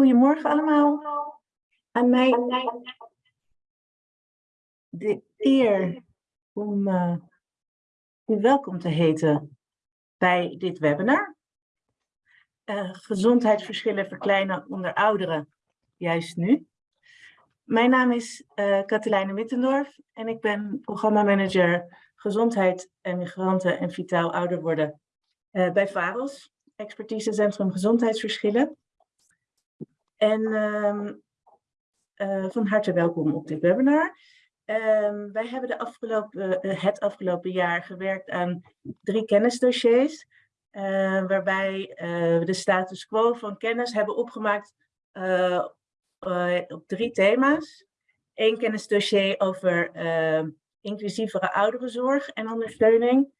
Goedemorgen allemaal. Aan mij de eer om uh, u welkom te heten bij dit webinar. Uh, gezondheidsverschillen verkleinen onder ouderen, juist nu. Mijn naam is uh, Katelijne Mittendorf en ik ben programmamanager Gezondheid en Migranten en Vitaal Ouder Worden bij VAROS, Expertisecentrum Gezondheidsverschillen. En um, uh, van harte welkom op dit webinar. Um, wij hebben de afgelopen, uh, het afgelopen jaar gewerkt aan drie kennisdossiers. Uh, waarbij we de status quo van kennis hebben opgemaakt op drie thema's. Eén kennisdossier over ehm, inclusievere ouderenzorg en ondersteuning.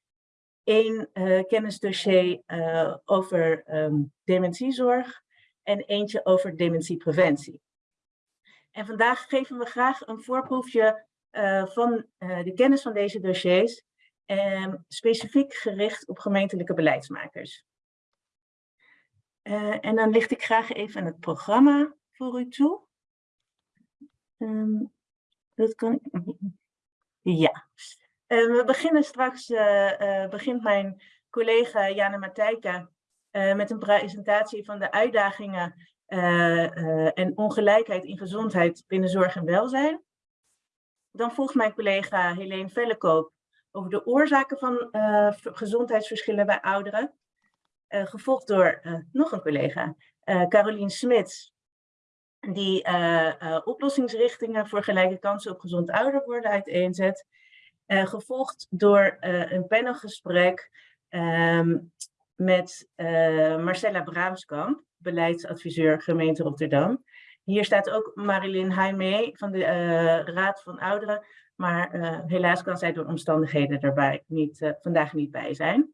Eén kennisdossier over dementiezorg en eentje over dementiepreventie. En vandaag geven we graag een voorproefje uh, van uh, de kennis van deze dossiers, uh, specifiek gericht op gemeentelijke beleidsmakers. Eh, en dan licht ik graag even het programma voor u toe. Um, dat kan Ja. we beginnen straks, begint mijn collega Jana Matijka uh, met een presentatie van de uitdagingen uh, uh, en ongelijkheid in gezondheid binnen zorg en welzijn. Dan volgt mijn collega Helene Vellekoop over de oorzaken van gezondheidsverschillen bij ouderen. gevolgd door nog een collega, Carolien Smits, die oplossingsrichtingen voor gelijke kansen op gezond ouder worden uiteenzet. gevolgd door een panelgesprek um, met uh, Marcella Braamskamp, beleidsadviseur gemeente Rotterdam. Hier staat ook Marilyn Heimee van de uh, Raad van Ouderen, maar uh, helaas kan zij door omstandigheden daarbij niet, vandaag niet bij zijn.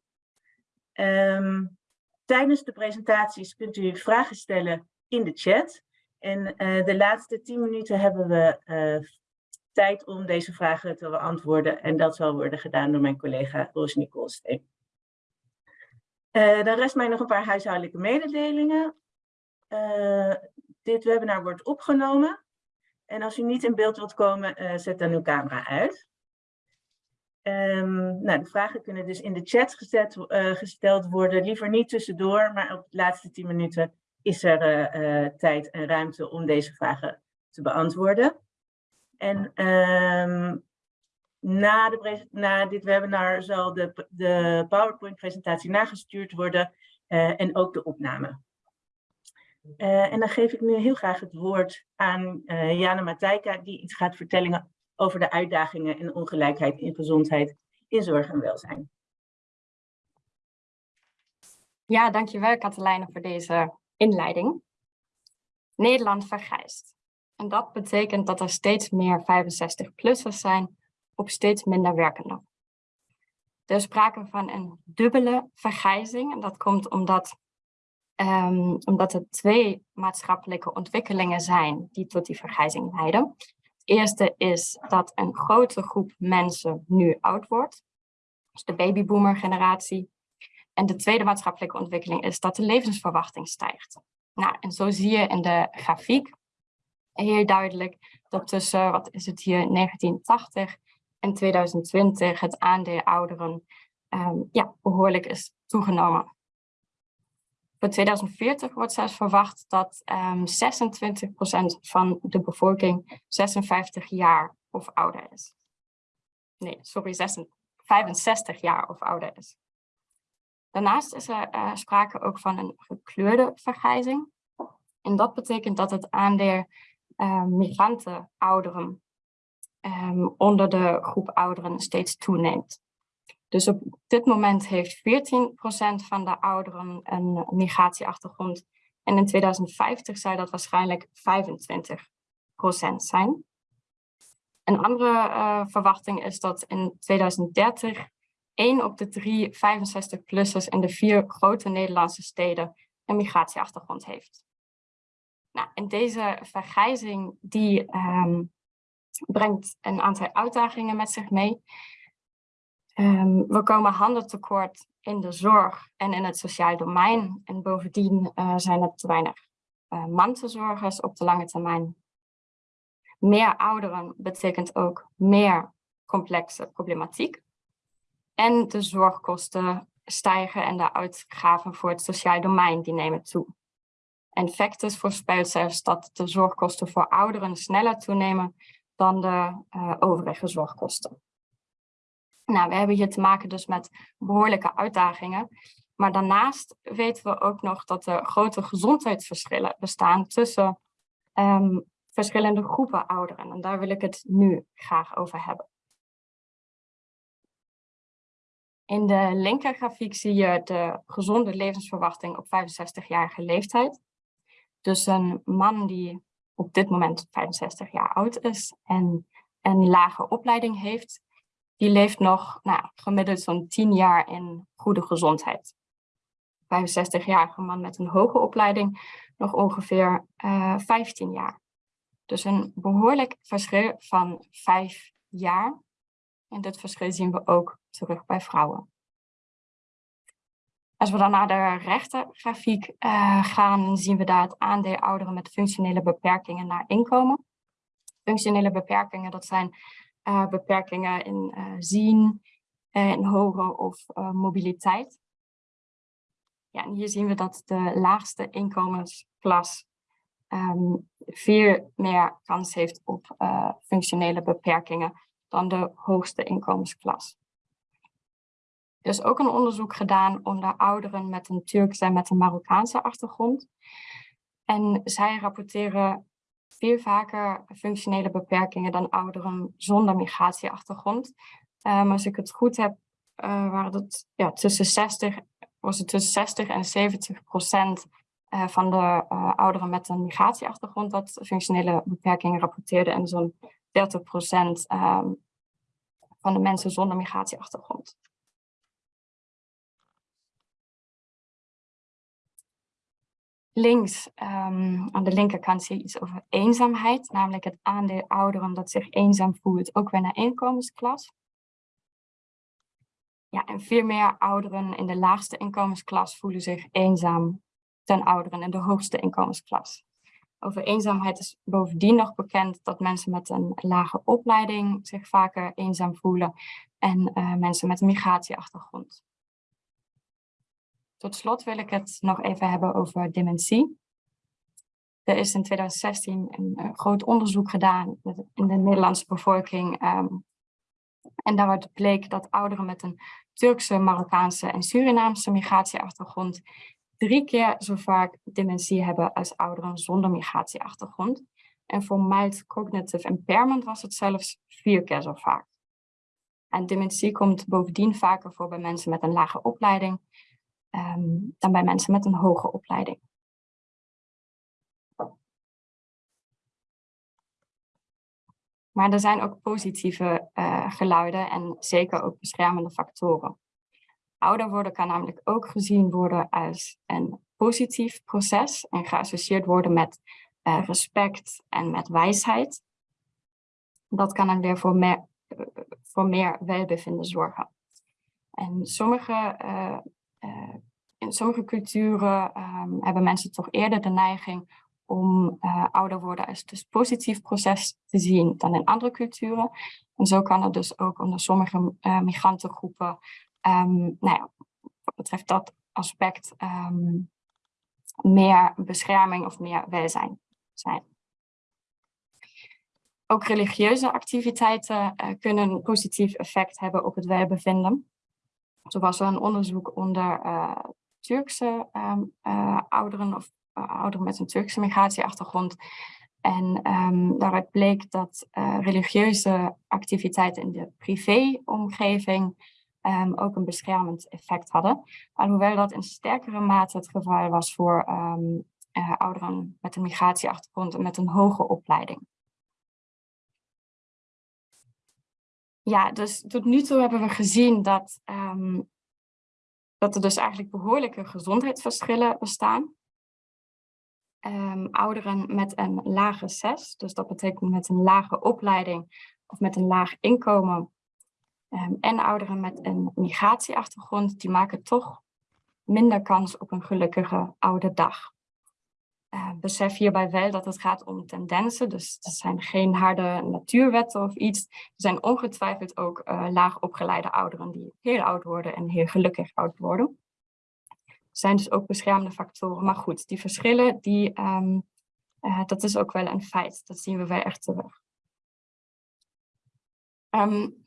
Um, tijdens de presentaties kunt u vragen stellen in de chat. En de laatste tien minuten hebben we tijd om deze vragen te beantwoorden. En dat zal worden gedaan door mijn collega Roos Koolsteen. Uh, dan rest mij nog een paar huishoudelijke mededelingen. Uh, dit webinar wordt opgenomen. En als u niet in beeld wilt komen, uh, zet dan uw camera uit. Um, nou, de vragen kunnen dus in de chat gezet, gesteld worden. Liever niet tussendoor, maar op de laatste 10 minuten is er tijd en ruimte om deze vragen te beantwoorden. En um, na, de, na dit webinar zal de, de PowerPoint-presentatie nagestuurd worden uh, en ook de opname. Uh, en dan geef ik nu heel graag het woord aan uh, Jana Matijka, die iets gaat vertellen over de uitdagingen en ongelijkheid in gezondheid in zorg en welzijn. Ja, dankjewel Katelijne voor deze inleiding. Nederland vergrijst. En dat betekent dat er steeds meer 65-plussers zijn op steeds minder werkenden. Er is sprake van een dubbele vergrijzing. En dat komt omdat, um, omdat er twee maatschappelijke ontwikkelingen zijn die tot die vergrijzing leiden. Het eerste is dat een grote groep mensen nu oud wordt. Dus de babyboomer generatie. En de tweede maatschappelijke ontwikkeling is dat de levensverwachting stijgt. Nou, en zo zie je in de grafiek heel duidelijk dat tussen, wat is het hier, 1980 en 2020 het aandeel ouderen um, ja, behoorlijk is toegenomen. Voor 2040 wordt zelfs verwacht dat um, ehm, 26% van de bevolking 56 jaar of ouder is. Nee, sorry, 65 jaar of ouder is. Daarnaast is er uh, sprake ook van een gekleurde vergrijzing. En dat betekent dat het aandeel uh, migranten ouderen um, onder de groep ouderen steeds toeneemt. Dus op dit moment heeft 14% van de ouderen een migratieachtergrond. En in 2050 zou dat waarschijnlijk 25% zijn. Een andere uh, verwachting is dat in 2030 één op de drie 65-plussers in de vier grote Nederlandse steden een migratieachtergrond heeft. Nou, en deze vergrijzing die um, brengt een aantal uitdagingen met zich mee. Um, we komen handen tekort in de zorg en in het sociaal domein. En bovendien uh, zijn er te weinig uh, mantelzorgers op de lange termijn. Meer ouderen betekent ook meer complexe problematiek. En de zorgkosten stijgen en de uitgaven voor het sociaal domein die nemen toe. En Factus voorspelt zelfs dat de zorgkosten voor ouderen sneller toenemen dan de uh, overige zorgkosten. Nou, we hebben hier te maken dus met behoorlijke uitdagingen. Maar daarnaast weten we ook nog dat er grote gezondheidsverschillen bestaan tussen um, verschillende groepen ouderen. En daar wil ik het nu graag over hebben. In de linkergrafiek zie je de gezonde levensverwachting op 65-jarige leeftijd. Dus een man die op dit moment 65 jaar oud is en een lage opleiding heeft, die leeft nog nou, gemiddeld zo'n 10 jaar in goede gezondheid. 65-jarige man met een hoge opleiding nog ongeveer uh, eh, 15 jaar. Dus een behoorlijk verschil van 5 jaar. En dit verschil zien we ook terug bij vrouwen. Als we dan naar de rechtergrafiek uh, gaan, zien we daar het aandeel ouderen met functionele beperkingen naar inkomen. Functionele beperkingen, dat zijn uh, beperkingen in uh, zien, in horen of mobiliteit. Ja, en hier zien we dat de laagste inkomensklas um, veel meer kans heeft op functionele beperkingen dan de hoogste inkomensklas. Er is ook een onderzoek gedaan onder ouderen met een Turkse en met een Marokkaanse achtergrond. En zij rapporteren veel vaker functionele beperkingen dan ouderen zonder migratieachtergrond. Um, als ik het goed heb, uh, waren het ja, tussen 60, was het tussen 60 en 70 procent uh, van de ouderen met een migratieachtergrond dat functionele beperkingen rapporteerden en zo'n 30 procent um, van de mensen zonder migratieachtergrond. Links um, aan de linkerkant zie je iets over eenzaamheid, namelijk het aandeel ouderen dat zich eenzaam voelt, ook weer naar inkomensklas. Ja, en veel meer ouderen in de laagste inkomensklas voelen zich eenzaam ten ouderen in de hoogste inkomensklas. Over eenzaamheid is bovendien nog bekend dat mensen met een lage opleiding zich vaker eenzaam voelen en uh, mensen met een migratieachtergrond. Tot slot wil ik het nog even hebben over dementie. Er is in 2016 een uh, groot onderzoek gedaan in de Nederlandse bevolking. Um, en daaruit bleek dat ouderen met een Turkse, Marokkaanse en Surinaamse migratieachtergrond drie keer zo vaak dementie hebben als ouderen zonder migratieachtergrond. En voor mild cognitive impairment was het zelfs vier keer zo vaak. En dementie komt bovendien vaker voor bij mensen met een lage opleiding um, dan bij mensen met een hoge opleiding. Maar er zijn ook positieve uh, geluiden en zeker ook beschermende factoren. Ouder worden kan namelijk ook gezien worden als een positief proces en geassocieerd worden met uh, respect en met wijsheid. Dat kan dan weer voor meer, voor meer welbevinden zorgen. En sommige uh, in sommige culturen um, hebben mensen toch eerder de neiging om uh, ouder worden als dus positief proces te zien dan in andere culturen. En zo kan er dus ook onder sommige uh, migrantengroepen, um, nou ja, wat betreft dat aspect, um, meer bescherming of meer welzijn zijn. Ook religieuze activiteiten kunnen een positief effect hebben op het welbevinden. Zo was er een onderzoek onder uh, Turkse um, uh, ouderen of uh, ouderen met een Turkse migratieachtergrond. En um, daaruit bleek dat religieuze activiteiten in de privéomgeving um, ook een beschermend effect hadden. Alhoewel dat in sterkere mate het geval was voor ouderen met een migratieachtergrond en met een hoge opleiding. Ja, dus tot nu toe hebben we gezien dat, um, dat er dus eigenlijk behoorlijke gezondheidsverschillen bestaan. Um, ouderen met een lage SES, dus dat betekent met een lage opleiding of met een laag inkomen. Um, en ouderen met een migratieachtergrond, die maken toch minder kans op een gelukkige oude dag. Uh, besef hierbij wel dat het gaat om tendensen, dus er zijn geen harde natuurwetten of iets. Er zijn ongetwijfeld ook uh, laag opgeleide ouderen die heel oud worden en heel gelukkig oud worden. Er zijn dus ook beschermende factoren, maar goed, die verschillen, die, um, uh, dat is ook wel een feit. Dat zien we wel echt terug. Um,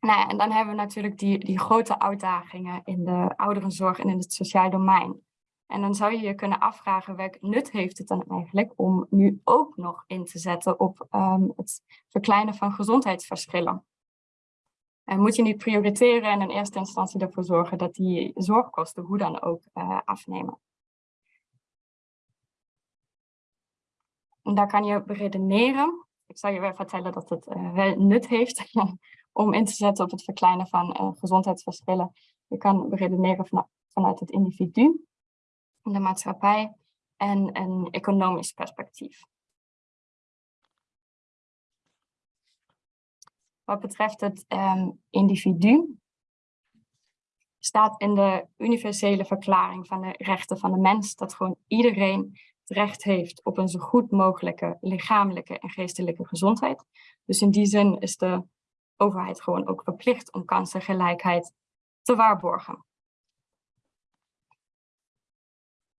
nou ja, en dan hebben we natuurlijk die, die grote uitdagingen in de ouderenzorg en in het sociaal domein. En dan zou je je kunnen afvragen welk nut heeft het dan eigenlijk om nu ook nog in te zetten op um, het verkleinen van gezondheidsverschillen. En moet je niet prioriteren en in eerste instantie ervoor zorgen dat die zorgkosten hoe dan ook uh, afnemen. En daar kan je beredeneren. Ik zal je wel vertellen dat het uh, wel nut heeft om in te zetten op het verkleinen van uh, gezondheidsverschillen. Je kan beredeneren van, vanuit het individu de maatschappij en een economisch perspectief. Wat betreft het um, individu staat in de universele verklaring van de rechten van de mens dat gewoon iedereen het recht heeft op een zo goed mogelijke lichamelijke en geestelijke gezondheid. Dus in die zin is de overheid gewoon ook verplicht om kansengelijkheid te waarborgen.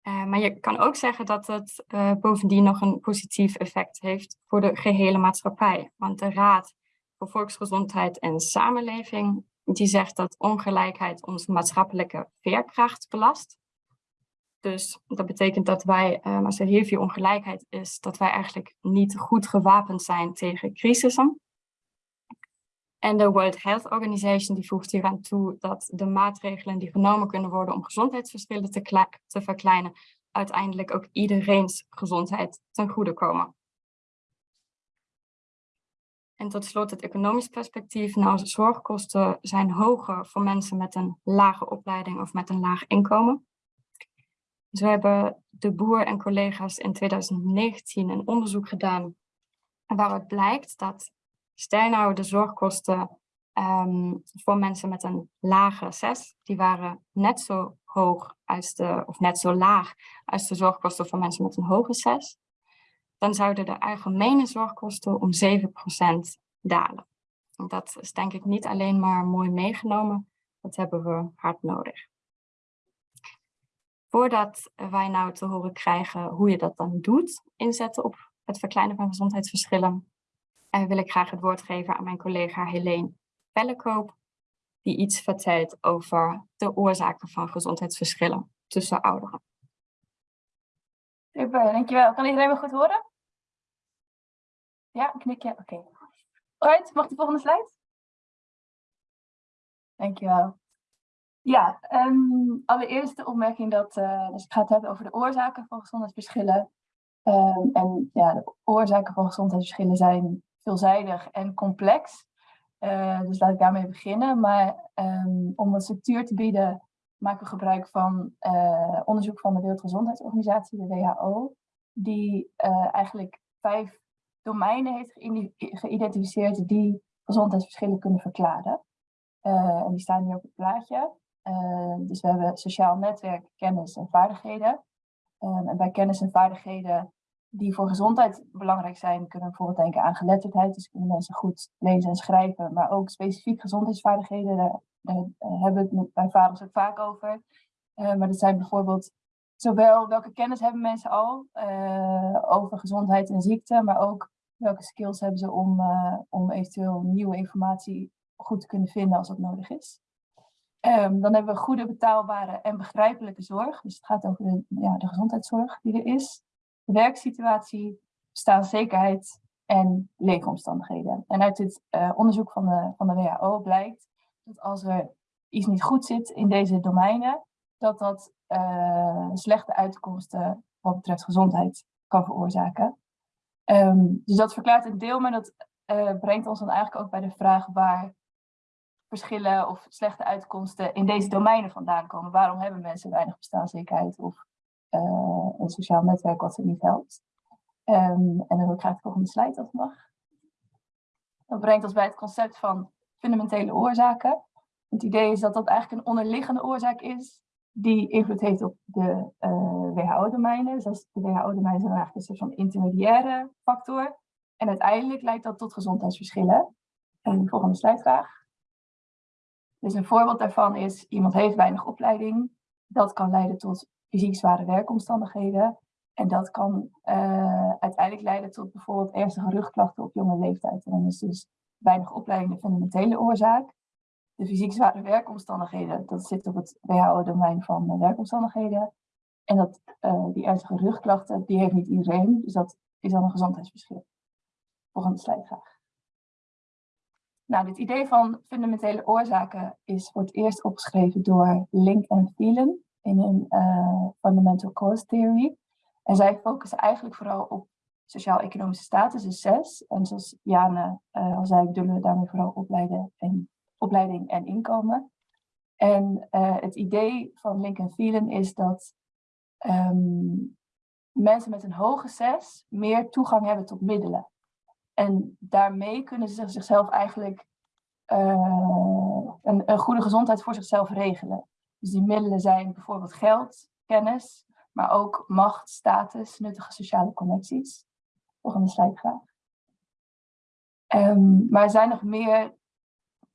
Uh, maar je kan ook zeggen dat het uh, bovendien nog een positief effect heeft voor de gehele maatschappij. Want de Raad voor Volksgezondheid en Samenleving die zegt dat ongelijkheid onze maatschappelijke veerkracht belast. Dus dat betekent dat wij, um, als er heel veel ongelijkheid is, dat wij eigenlijk niet goed gewapend zijn tegen crisissen. En de World Health Organization die voegt hieraan toe dat de maatregelen die genomen kunnen worden om gezondheidsverschillen te, te verkleinen, uiteindelijk ook iedereen's gezondheid ten goede komen. En tot slot het economisch perspectief. Nou, zorgkosten zijn hoger voor mensen met een lage opleiding of met een laag inkomen. Dus we hebben de boer en collega's in 2019 een onderzoek gedaan waaruit blijkt dat Stel nou de zorgkosten um, voor mensen met een lage 6, die waren net zo hoog als de, of net zo laag als de zorgkosten voor mensen met een hoge 6. Dan zouden de algemene zorgkosten om 7% dalen. En dat is denk ik niet alleen maar mooi meegenomen, dat hebben we hard nodig. Voordat wij nou te horen krijgen hoe je dat dan doet, inzetten op het verkleinen van gezondheidsverschillen, en wil ik graag het woord geven aan mijn collega Helene Pellekoop, die iets vertelt over de oorzaken van gezondheidsverschillen tussen ouderen. Super, dankjewel. Kan iedereen me goed horen? Ja, knikje. Oké. Okay. Mag de volgende slide? Dankjewel. Ja, um, allereerst de opmerking dat uh, dus ik ga het hebben over de oorzaken van gezondheidsverschillen. Um, en ja, de oorzaken van gezondheidsverschillen zijn veelzijdig en complex. Uh, dus laat ik daarmee beginnen. Maar um, om een structuur te bieden, maken we gebruik van uh, onderzoek van de Wereldgezondheidsorganisatie, de WHO, die uh, eigenlijk vijf domeinen heeft geïdentificeerd die gezondheidsverschillen kunnen verklaren. en die staan hier op het plaatje. dus we hebben sociaal netwerk, kennis en vaardigheden. Um, en bij kennis en vaardigheden die voor gezondheid belangrijk zijn, kunnen we bijvoorbeeld denken aan geletterdheid. Dus kunnen mensen goed lezen en schrijven, maar ook specifiek gezondheidsvaardigheden. Daar, daar hebben we het bij vaders ook vaak over. Maar dat zijn bijvoorbeeld zowel welke kennis hebben mensen al over gezondheid en ziekte, maar ook welke skills hebben ze om, om eventueel nieuwe informatie goed te kunnen vinden als dat nodig is. Um, dan hebben we goede, betaalbare en begrijpelijke zorg. Dus het gaat over ja, de gezondheidszorg die er is werksituatie, bestaanszekerheid en leefomstandigheden. En uit dit uh, onderzoek van de, van de WHO blijkt dat als er iets niet goed zit in deze domeinen, dat dat uh, slechte uitkomsten wat betreft gezondheid kan veroorzaken. Um, dus dat verklaart een deel, maar dat uh, brengt ons dan eigenlijk ook bij de vraag waar verschillen of slechte uitkomsten in deze domeinen vandaan komen. Waarom hebben mensen weinig bestaanszekerheid of een sociaal netwerk wat ze niet helpt. Um, en dan wil ik graag de volgende slide als mag. Dat brengt ons bij het concept van fundamentele oorzaken. Het idee is dat dat eigenlijk een onderliggende oorzaak is die invloed heeft op de uh, WHO-domeinen. Dus de WHO-domeinen zijn eigenlijk een soort van intermediaire factor. En uiteindelijk leidt dat tot gezondheidsverschillen. En de volgende slide graag. Dus een voorbeeld daarvan is, iemand heeft weinig opleiding. Dat kan leiden tot fysiek zware werkomstandigheden. En dat kan uh, uiteindelijk leiden tot bijvoorbeeld ernstige rugklachten op jonge leeftijd. En dan is dus weinig opleiding de fundamentele oorzaak. De fysiek zware werkomstandigheden, dat zit op het WHO-domein van werkomstandigheden. En dat, uh, die ernstige rugklachten, die heeft niet iedereen. Dus dat is dan een gezondheidsverschil. Volgende slide graag. Nou, dit idee van fundamentele oorzaken is voor het eerst opgeschreven door Link en Phelan in hun uh, Fundamental Cause Theory. En zij focussen eigenlijk vooral op sociaal-economische status, dus zes. En zoals Jane uh, al zei, bedoelen we daarmee vooral opleiden en, opleiding en inkomen. En uh, het idee van Link en is dat um, mensen met een hoge zes meer toegang hebben tot middelen. En daarmee kunnen ze zichzelf eigenlijk een, goede gezondheid voor zichzelf regelen. Dus die middelen zijn bijvoorbeeld geld, kennis, maar ook macht, status, nuttige sociale connecties. Volgende slide graag. Um, maar er zijn nog meer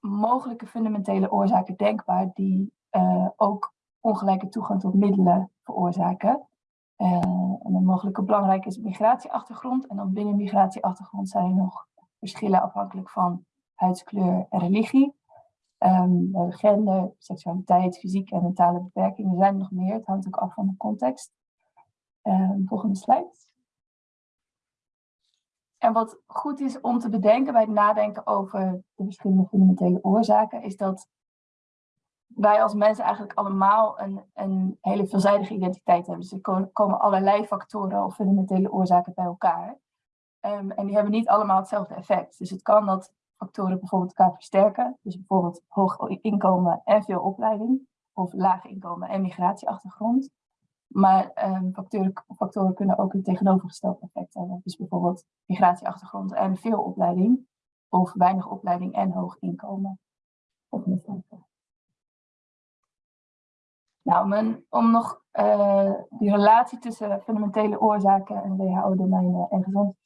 mogelijke fundamentele oorzaken denkbaar die uh, ook ongelijke toegang tot middelen veroorzaken. En een mogelijke belangrijke is migratieachtergrond. En dan binnen migratieachtergrond zijn er nog verschillen afhankelijk van huidskleur en religie. Hebben gender, seksualiteit, fysieke en mentale beperkingen. Er zijn er nog meer, het hangt ook af van de context. Um, volgende slide. En wat goed is om te bedenken bij het nadenken over de verschillende fundamentele oorzaken, is dat wij als mensen eigenlijk allemaal een, een hele veelzijdige identiteit hebben. Dus er komen allerlei factoren of fundamentele oorzaken bij elkaar. Um, en die hebben niet allemaal hetzelfde effect. Dus het kan dat factoren bijvoorbeeld elkaar versterken. Dus bijvoorbeeld hoog inkomen en veel opleiding. Of laag inkomen en migratieachtergrond. Maar um, factoren, factoren kunnen ook een tegenovergesteld effect hebben. Dus bijvoorbeeld migratieachtergrond en veel opleiding. Of weinig opleiding en hoog inkomen. Slide. Nou, om nog uh, die relatie tussen fundamentele oorzaken en WHO-domeinen en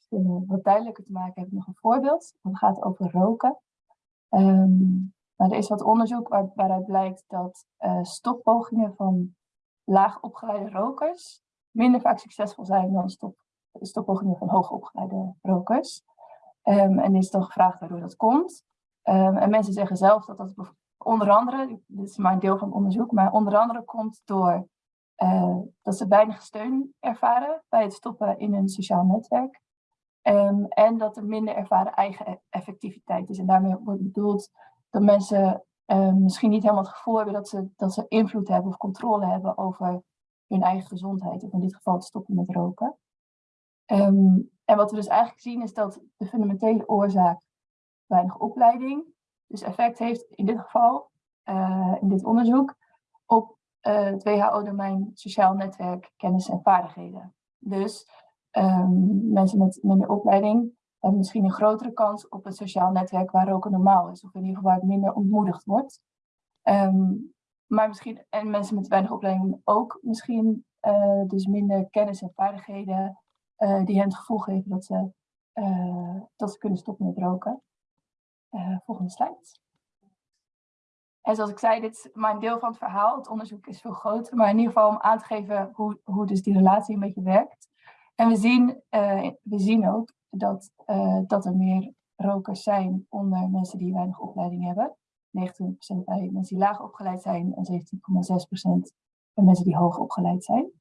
gezondheidsverschillen wat duidelijker te maken, heb ik nog een voorbeeld. Het gaat over roken. Um, maar er is wat onderzoek waar, waaruit blijkt dat uh, stoppogingen van laag opgeleide rokers minder vaak succesvol zijn dan stop, stoppogingen van hoog opgeleide rokers. Um, en is dan gevraagd waardoor dat komt. Um, en mensen zeggen zelf dat dat onder andere, dit is maar een deel van het onderzoek, maar onder andere komt door uh, dat ze weinig steun ervaren bij het stoppen in een sociaal netwerk. Um, en dat er minder ervaren eigen e-, effectiviteit is. En daarmee wordt bedoeld dat mensen uh, misschien niet helemaal het gevoel hebben dat ze, dat ze invloed hebben of controle hebben over hun eigen gezondheid. Of in dit geval het stoppen met roken. Um, en wat we dus eigenlijk zien is dat de fundamentele oorzaak weinig opleiding dus effect heeft in dit geval, uh, in dit onderzoek, op uh, het WHO-domein sociaal netwerk, kennis en vaardigheden. Dus um, mensen met minder opleiding hebben misschien een grotere kans op een sociaal netwerk waar roken normaal is, of in ieder geval waar het minder ontmoedigd wordt. Um, maar misschien, en mensen met weinig opleiding ook misschien uh, dus minder kennis en vaardigheden die hen het gevoel geven dat ze, dat ze kunnen stoppen met roken. Volgende slide. En zoals ik zei, dit is maar een deel van het verhaal. Het onderzoek is veel groter, maar in ieder geval om aan te geven hoe, hoe dus die relatie een beetje werkt. En we zien, uh, we zien ook dat, uh, dat er meer rokers zijn onder mensen die weinig opleiding hebben. 29% bij mensen die laag opgeleid zijn en 17,6% bij mensen die hoog opgeleid zijn.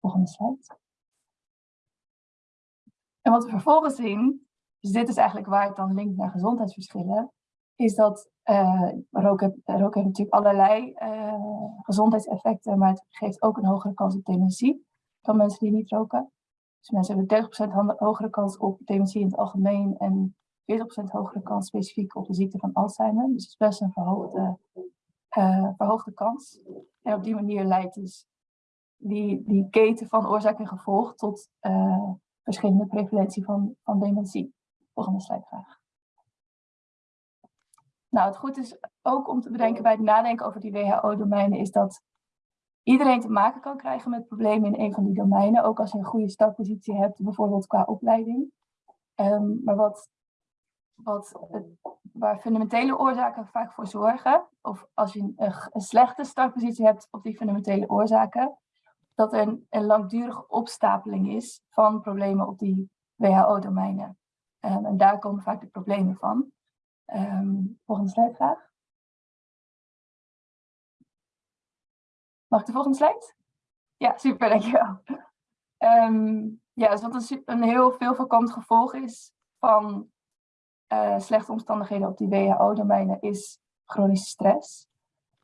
Volgende slide. En wat we vervolgens zien, dus dit is eigenlijk waar het dan linkt naar gezondheidsverschillen, is dat uh, roken, roken heeft natuurlijk allerlei gezondheidseffecten, maar het geeft ook een hogere kans op dementie dan mensen die niet roken. Dus mensen hebben 30% hogere kans op dementie in het algemeen en 40% hogere kans specifiek op de ziekte van Alzheimer. Dus het is best een verhoogde, uh, verhoogde kans. En op die manier leidt dus die, die keten van oorzaak en gevolg tot verschillende prevalentie van, van dementie. Volgende slide graag. Nou, het goed is ook om te bedenken bij het nadenken over die WHO-domeinen is dat iedereen te maken kan krijgen met problemen in een van die domeinen. Ook als je een goede startpositie hebt, bijvoorbeeld qua opleiding. Ehm, maar wat, wat, waar fundamentele oorzaken vaak voor zorgen, of als je een, een slechte startpositie hebt op die fundamentele oorzaken, dat er een, een langdurige opstapeling is van problemen op die WHO-domeinen. Ehm, en daar komen vaak de problemen van. Um, volgende slide. Mag ik de volgende slide? Ja, super, dankjewel. Um, ja, dus wat een, een heel veel voorkomend gevolg is van uh, slechte omstandigheden op die WHO-domeinen is chronische stress.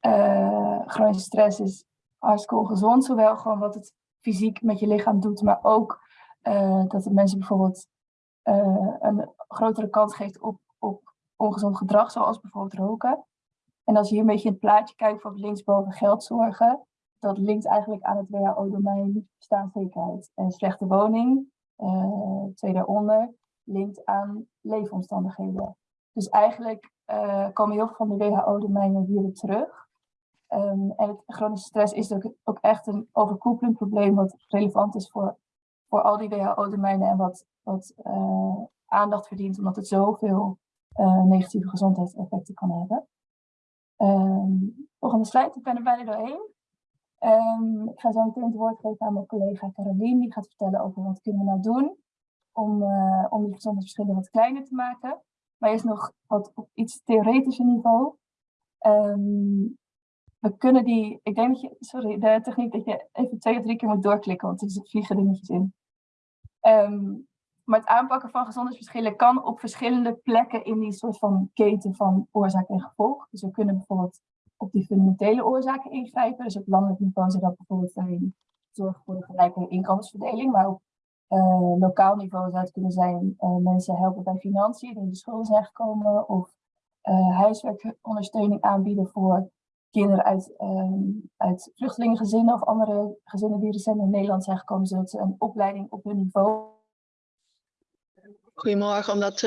Uh, chronische stress is hartstikke ongezond, zowel gewoon wat het fysiek met je lichaam doet, maar ook uh, dat het mensen bijvoorbeeld een grotere kans geeft op, op ongezond gedrag, zoals bijvoorbeeld roken. En als je hier een beetje in het plaatje kijkt, voor linksboven geldzorgen, dat linkt eigenlijk aan het WHO-domein staatszekerheid. En slechte woning, uh, twee daaronder, linkt aan leefomstandigheden. Dus eigenlijk uh, komen heel veel van de WHO-domeinen hier weer terug. Um, en het chronische stress is ook, ook echt een overkoepelend probleem wat relevant is voor, voor al die WHO-domeinen en wat, wat uh, aandacht verdient, omdat het zoveel negatieve gezondheidseffecten kan hebben. Um, volgende slide, ik ben er bijna doorheen. Um, ik ga zo meteen het woord geven aan mijn collega Caroline. Die gaat vertellen over wat kunnen we nou doen om, uh, om die gezondheidsverschillen wat kleiner te maken. Maar eerst nog wat op iets theoretischer niveau. Um, we kunnen die, ik denk dat je, sorry, de techniek dat je even twee of drie keer moet doorklikken, want er vliegen dingetjes in. Um, maar het aanpakken van gezondheidsverschillen kan op verschillende plekken in die soort van keten van oorzaak en gevolg. Dus we kunnen bijvoorbeeld op die fundamentele oorzaken ingrijpen. Dus op landelijk niveau zou dat bijvoorbeeld zijn zorgen voor een gelijke inkomensverdeling. Maar op uh, lokaal niveau zou het kunnen zijn uh, mensen helpen bij financiën die in de schulden zijn gekomen. Of uh, huiswerkondersteuning aanbieden voor kinderen uit, ehm, uit vluchtelingengezinnen of andere gezinnen die recent in Nederland zijn gekomen, zodat ze een opleiding op hun niveau. Goedemorgen, omdat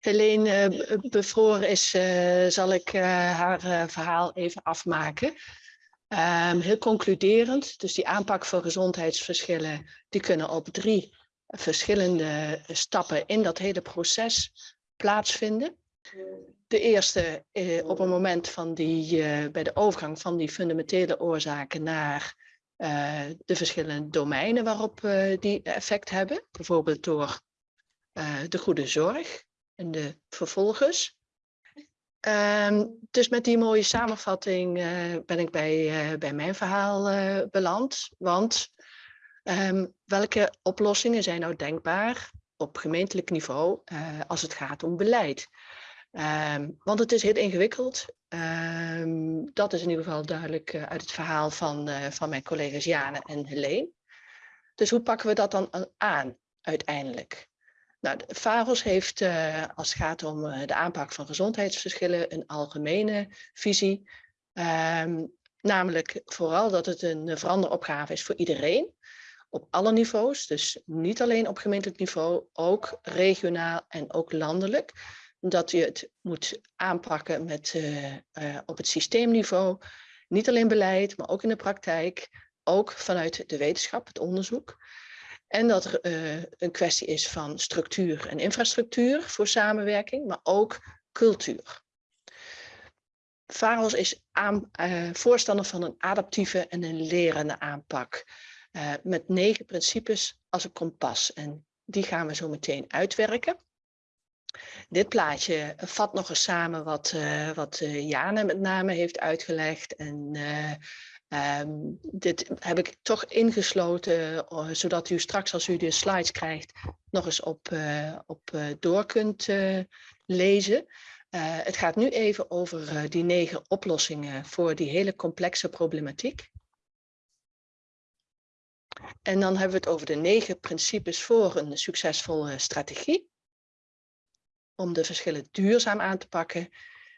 Helene uh, bevroren is, uh, zal ik haar verhaal even afmaken. Um, heel concluderend, dus die aanpak voor gezondheidsverschillen, die kunnen op drie verschillende stappen in dat hele proces plaatsvinden. De eerste op een moment van die, bij de overgang van die fundamentele oorzaken naar de verschillende domeinen waarop die effect hebben. Bijvoorbeeld door de goede zorg, en de vervolgers. Um, dus met die mooie samenvatting uh, ben ik bij, uh, bij mijn verhaal uh, beland. Want um, welke oplossingen zijn nou denkbaar op gemeentelijk niveau als het gaat om beleid? Um, want het is heel ingewikkeld. dat is in ieder geval duidelijk uit het verhaal van, van mijn collega's Jane en Helene. Dus hoe pakken we dat dan aan uiteindelijk? Nou, VAROS heeft, uh, als het gaat om uh, de aanpak van gezondheidsverschillen, een algemene visie. Um, namelijk vooral dat het een veranderopgave is voor iedereen, op alle niveaus. Dus niet alleen op gemeentelijk niveau, ook regionaal en ook landelijk. Dat je het moet aanpakken met, op het systeemniveau. Niet alleen beleid, maar ook in de praktijk. Ook vanuit de wetenschap, het onderzoek. En dat er uh, een kwestie is van structuur en infrastructuur voor samenwerking, maar ook cultuur. VAROS is aan, uh, voorstander van een adaptieve en een lerende aanpak. Uh, met negen principes als een kompas. En die gaan we zo meteen uitwerken. Dit plaatje vat nog eens samen wat, wat Jane met name heeft uitgelegd. En Um, dit heb ik toch ingesloten, uh, zodat u straks als u de slides krijgt nog eens op, uh, op uh, door kunt lezen. het gaat nu even over die negen oplossingen voor die hele complexe problematiek. En dan hebben we het over de negen principes voor een succesvolle strategie. Om de verschillen duurzaam aan te pakken.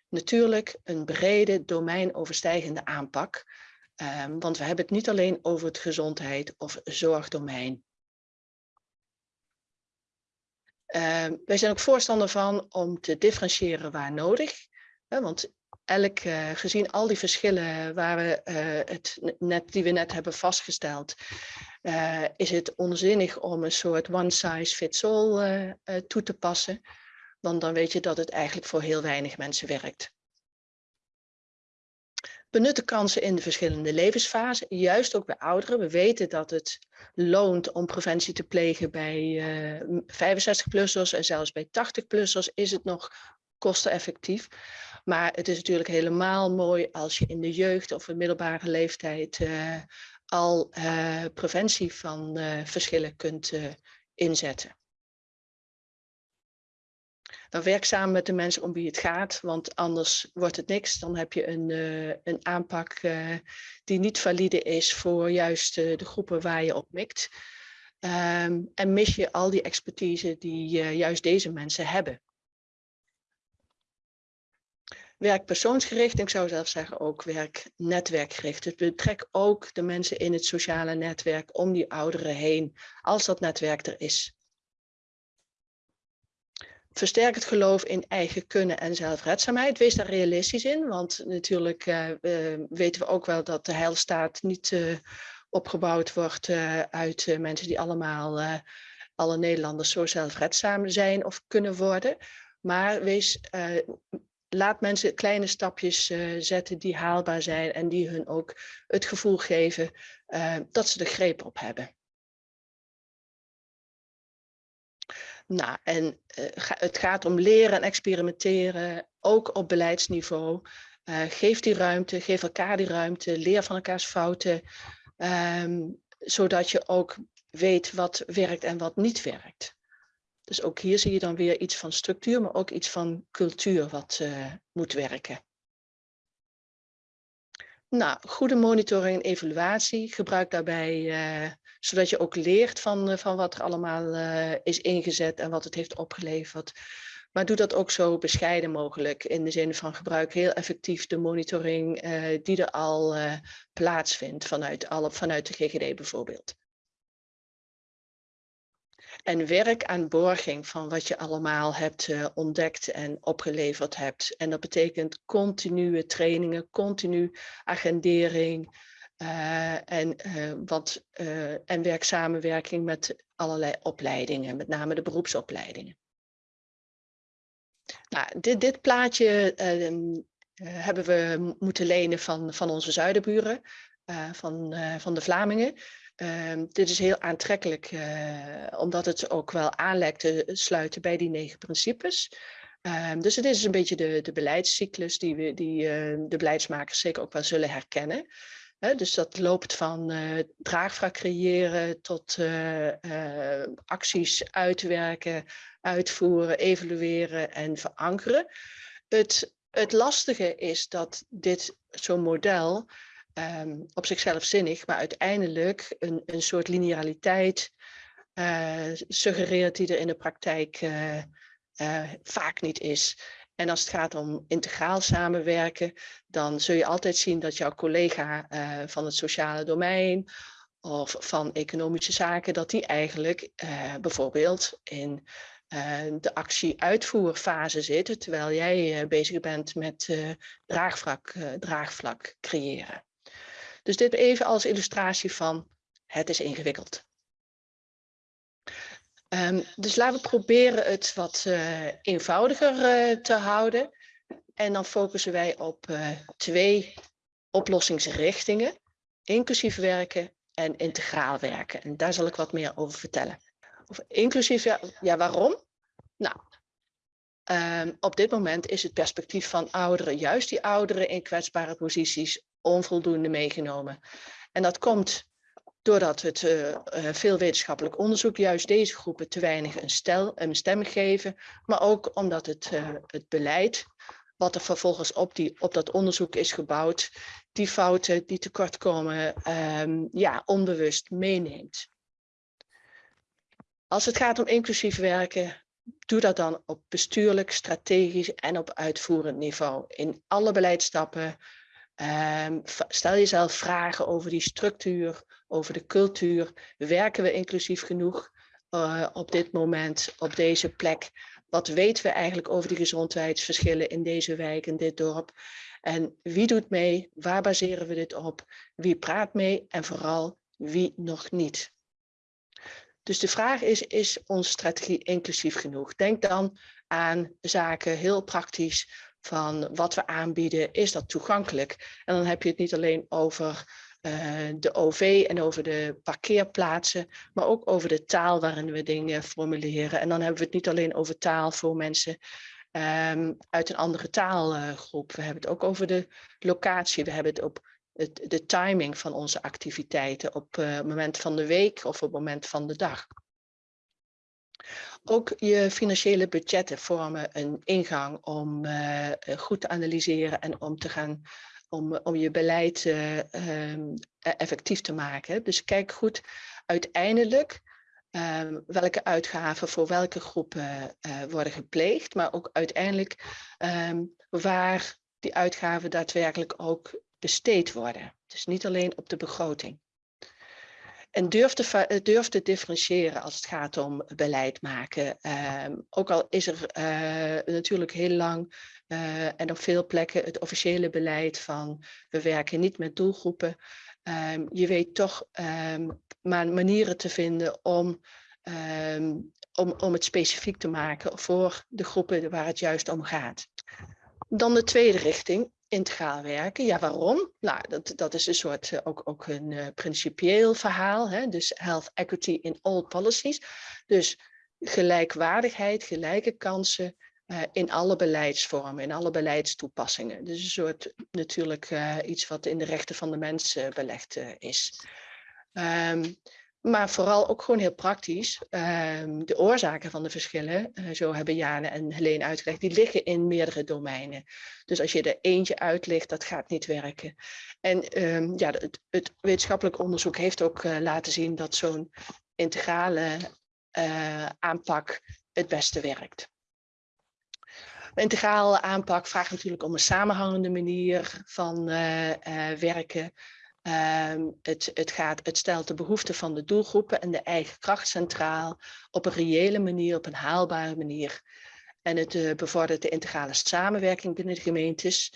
Natuurlijk een brede domeinoverstijgende aanpak Um, want we hebben het niet alleen over het gezondheid of zorgdomein. Um, wij zijn ook voorstander van om te differentiëren waar nodig. Hè, want elk, eh, gezien al die verschillen waar we, eh, het net, die we net hebben vastgesteld, eh, is het onzinnig om een soort one size fits all toe te passen. Want dan weet je dat het eigenlijk voor heel weinig mensen werkt. Benut de kansen in de verschillende levensfasen, juist ook bij ouderen. We weten dat het loont om preventie te plegen bij 65-plussers en zelfs bij 80-plussers is het nog kosteneffectief. Maar het is natuurlijk helemaal mooi als je in de jeugd of een middelbare leeftijd uh, al uh, preventie van verschillen kunt inzetten. Dan werk samen met de mensen om wie het gaat, want anders wordt het niks. Dan heb je een, een aanpak die niet valide is voor juist de groepen waar je op mikt. Um, en mis je al die expertise die juist deze mensen hebben werk persoonsgericht, ik zou zelf zeggen ook werk netwerkgericht. Het betrekt ook de mensen in het sociale netwerk om die ouderen heen, als dat netwerk er is. Versterk het geloof in eigen kunnen en zelfredzaamheid. Wees daar realistisch in, want natuurlijk uh, uh, weten we ook wel dat de heilstaat niet uh, opgebouwd wordt uit mensen die allemaal, alle Nederlanders zo zelfredzaam zijn of kunnen worden. Maar wees laat mensen kleine stapjes zetten die haalbaar zijn en die hun ook het gevoel geven dat ze er greep op hebben. Nou, en uh, het gaat om leren en experimenteren, ook op beleidsniveau. geef die ruimte, geef elkaar die ruimte, leer van elkaars fouten, um, zodat je ook weet wat werkt en wat niet werkt. Dus ook hier zie je dan weer iets van structuur, maar ook iets van cultuur wat uh, moet werken. Nou, goede monitoring en evaluatie. Gebruik daarbij, zodat je ook leert van, uh, van wat er allemaal is ingezet en wat het heeft opgeleverd. Maar doe dat ook zo bescheiden mogelijk. In de zin van gebruik heel effectief de monitoring die er al plaatsvindt vanuit, alle, vanuit de GGD bijvoorbeeld. En werk aan borging van wat je allemaal hebt ontdekt en opgeleverd hebt. En dat betekent continue trainingen, continu agendering uh, en, uh, wat, en werksamenwerking met allerlei opleidingen, met name de beroepsopleidingen. Nou, dit, dit plaatje ehm, hebben we moeten lenen van, van onze zuidenburen, van, van de Vlamingen. Um, dit is heel aantrekkelijk, omdat het ook wel aan te sluiten bij die negen principes. Um, dus het is een beetje de, de beleidscyclus die, we, die de beleidsmakers zeker ook wel zullen herkennen. Dus dat loopt van uh, draagvlak creëren tot acties uitwerken, uitvoeren, evalueren en verankeren. Het, het lastige is dat dit zo'n model um, op zichzelf zinnig, maar uiteindelijk een, een soort lineariteit suggereert die er in de praktijk vaak niet is. En als het gaat om integraal samenwerken, dan zul je altijd zien dat jouw collega van het sociale domein of van economische zaken, dat die eigenlijk bijvoorbeeld in de actie-uitvoerfase zit, terwijl jij bezig bent met draagvlak, draagvlak creëren. Dus dit even als illustratie van het is ingewikkeld. Um, dus laten we proberen het wat uh, eenvoudiger uh, te houden. En dan focussen wij op uh, twee oplossingsrichtingen. Inclusief werken en integraal werken. En daar zal ik wat meer over vertellen. Over inclusief, ja, waarom? Nou, um, op dit moment is het perspectief van ouderen, juist die ouderen in kwetsbare posities, onvoldoende meegenomen. En dat komt doordat het uh, veel wetenschappelijk onderzoek juist deze groepen te weinig een, stel, een stem geven, maar ook omdat het, uh, het beleid wat er vervolgens op, die, op dat onderzoek is gebouwd, die fouten, die tekortkomen, um, ja, onbewust meeneemt. Als het gaat om inclusief werken, doe dat dan op bestuurlijk, strategisch en op uitvoerend niveau. In alle beleidsstappen, Um, stel jezelf vragen over die structuur, over de cultuur. Werken we inclusief genoeg uh, op dit moment, op deze plek? Wat weten we eigenlijk over die gezondheidsverschillen in deze wijk, in dit dorp? En wie doet mee? Waar baseren we dit op? Wie praat mee? En vooral wie nog niet? Dus de vraag is, is onze strategie inclusief genoeg? Denk dan aan zaken heel praktisch van wat we aanbieden, is dat toegankelijk? En dan heb je het niet alleen over uh, de OV en over de parkeerplaatsen, maar ook over de taal waarin we dingen formuleren. En dan hebben we het niet alleen over taal voor mensen um, uit een andere taalgroep. we hebben het ook over de locatie, we hebben het op het, de timing van onze activiteiten op uh, het moment van de week of op het moment van de dag. Ook je financiële budgetten vormen een ingang om uh, goed te analyseren en om te gaan om, om je beleid uh, um, effectief te maken. Dus kijk goed uiteindelijk um, welke uitgaven voor welke groepen uh, worden gepleegd, maar ook uiteindelijk um, waar die uitgaven daadwerkelijk ook besteed worden. Dus niet alleen op de begroting. En durf te, eh, durf te differentiëren als het gaat om beleid maken. Um, ook al is er uh, natuurlijk heel lang uh, en op veel plekken het officiële beleid van we werken niet met doelgroepen. Um, je weet toch um, maar manieren te vinden om, om, om het specifiek te maken voor de groepen waar het juist om gaat. Dan de tweede richting, integraal werken. Ja, waarom? Nou, dat, dat is een soort uh, ook, ook een uh, principieel verhaal. Hè? Dus health equity in all policies. Dus gelijkwaardigheid, gelijke kansen uh, in alle beleidsvormen, in alle beleidstoepassingen. Dus een soort natuurlijk iets wat in de rechten van de mens belegd is. Um, maar vooral ook gewoon heel praktisch. Um, de oorzaken van de verschillen, uh, zo hebben Jane en Helene uitgelegd, die liggen in meerdere domeinen. Dus als je er eentje uitlicht, dat gaat niet werken. En um, ja, het, het, wetenschappelijk onderzoek heeft ook uh, laten zien dat zo'n integrale uh, aanpak het beste werkt. Een integrale aanpak vraagt natuurlijk om een samenhangende manier van werken. Um, het, het, gaat, het stelt de behoeften van de doelgroepen en de eigen kracht centraal op een reële manier, op een haalbare manier. En het uh, bevordert de integrale samenwerking binnen de gemeentes,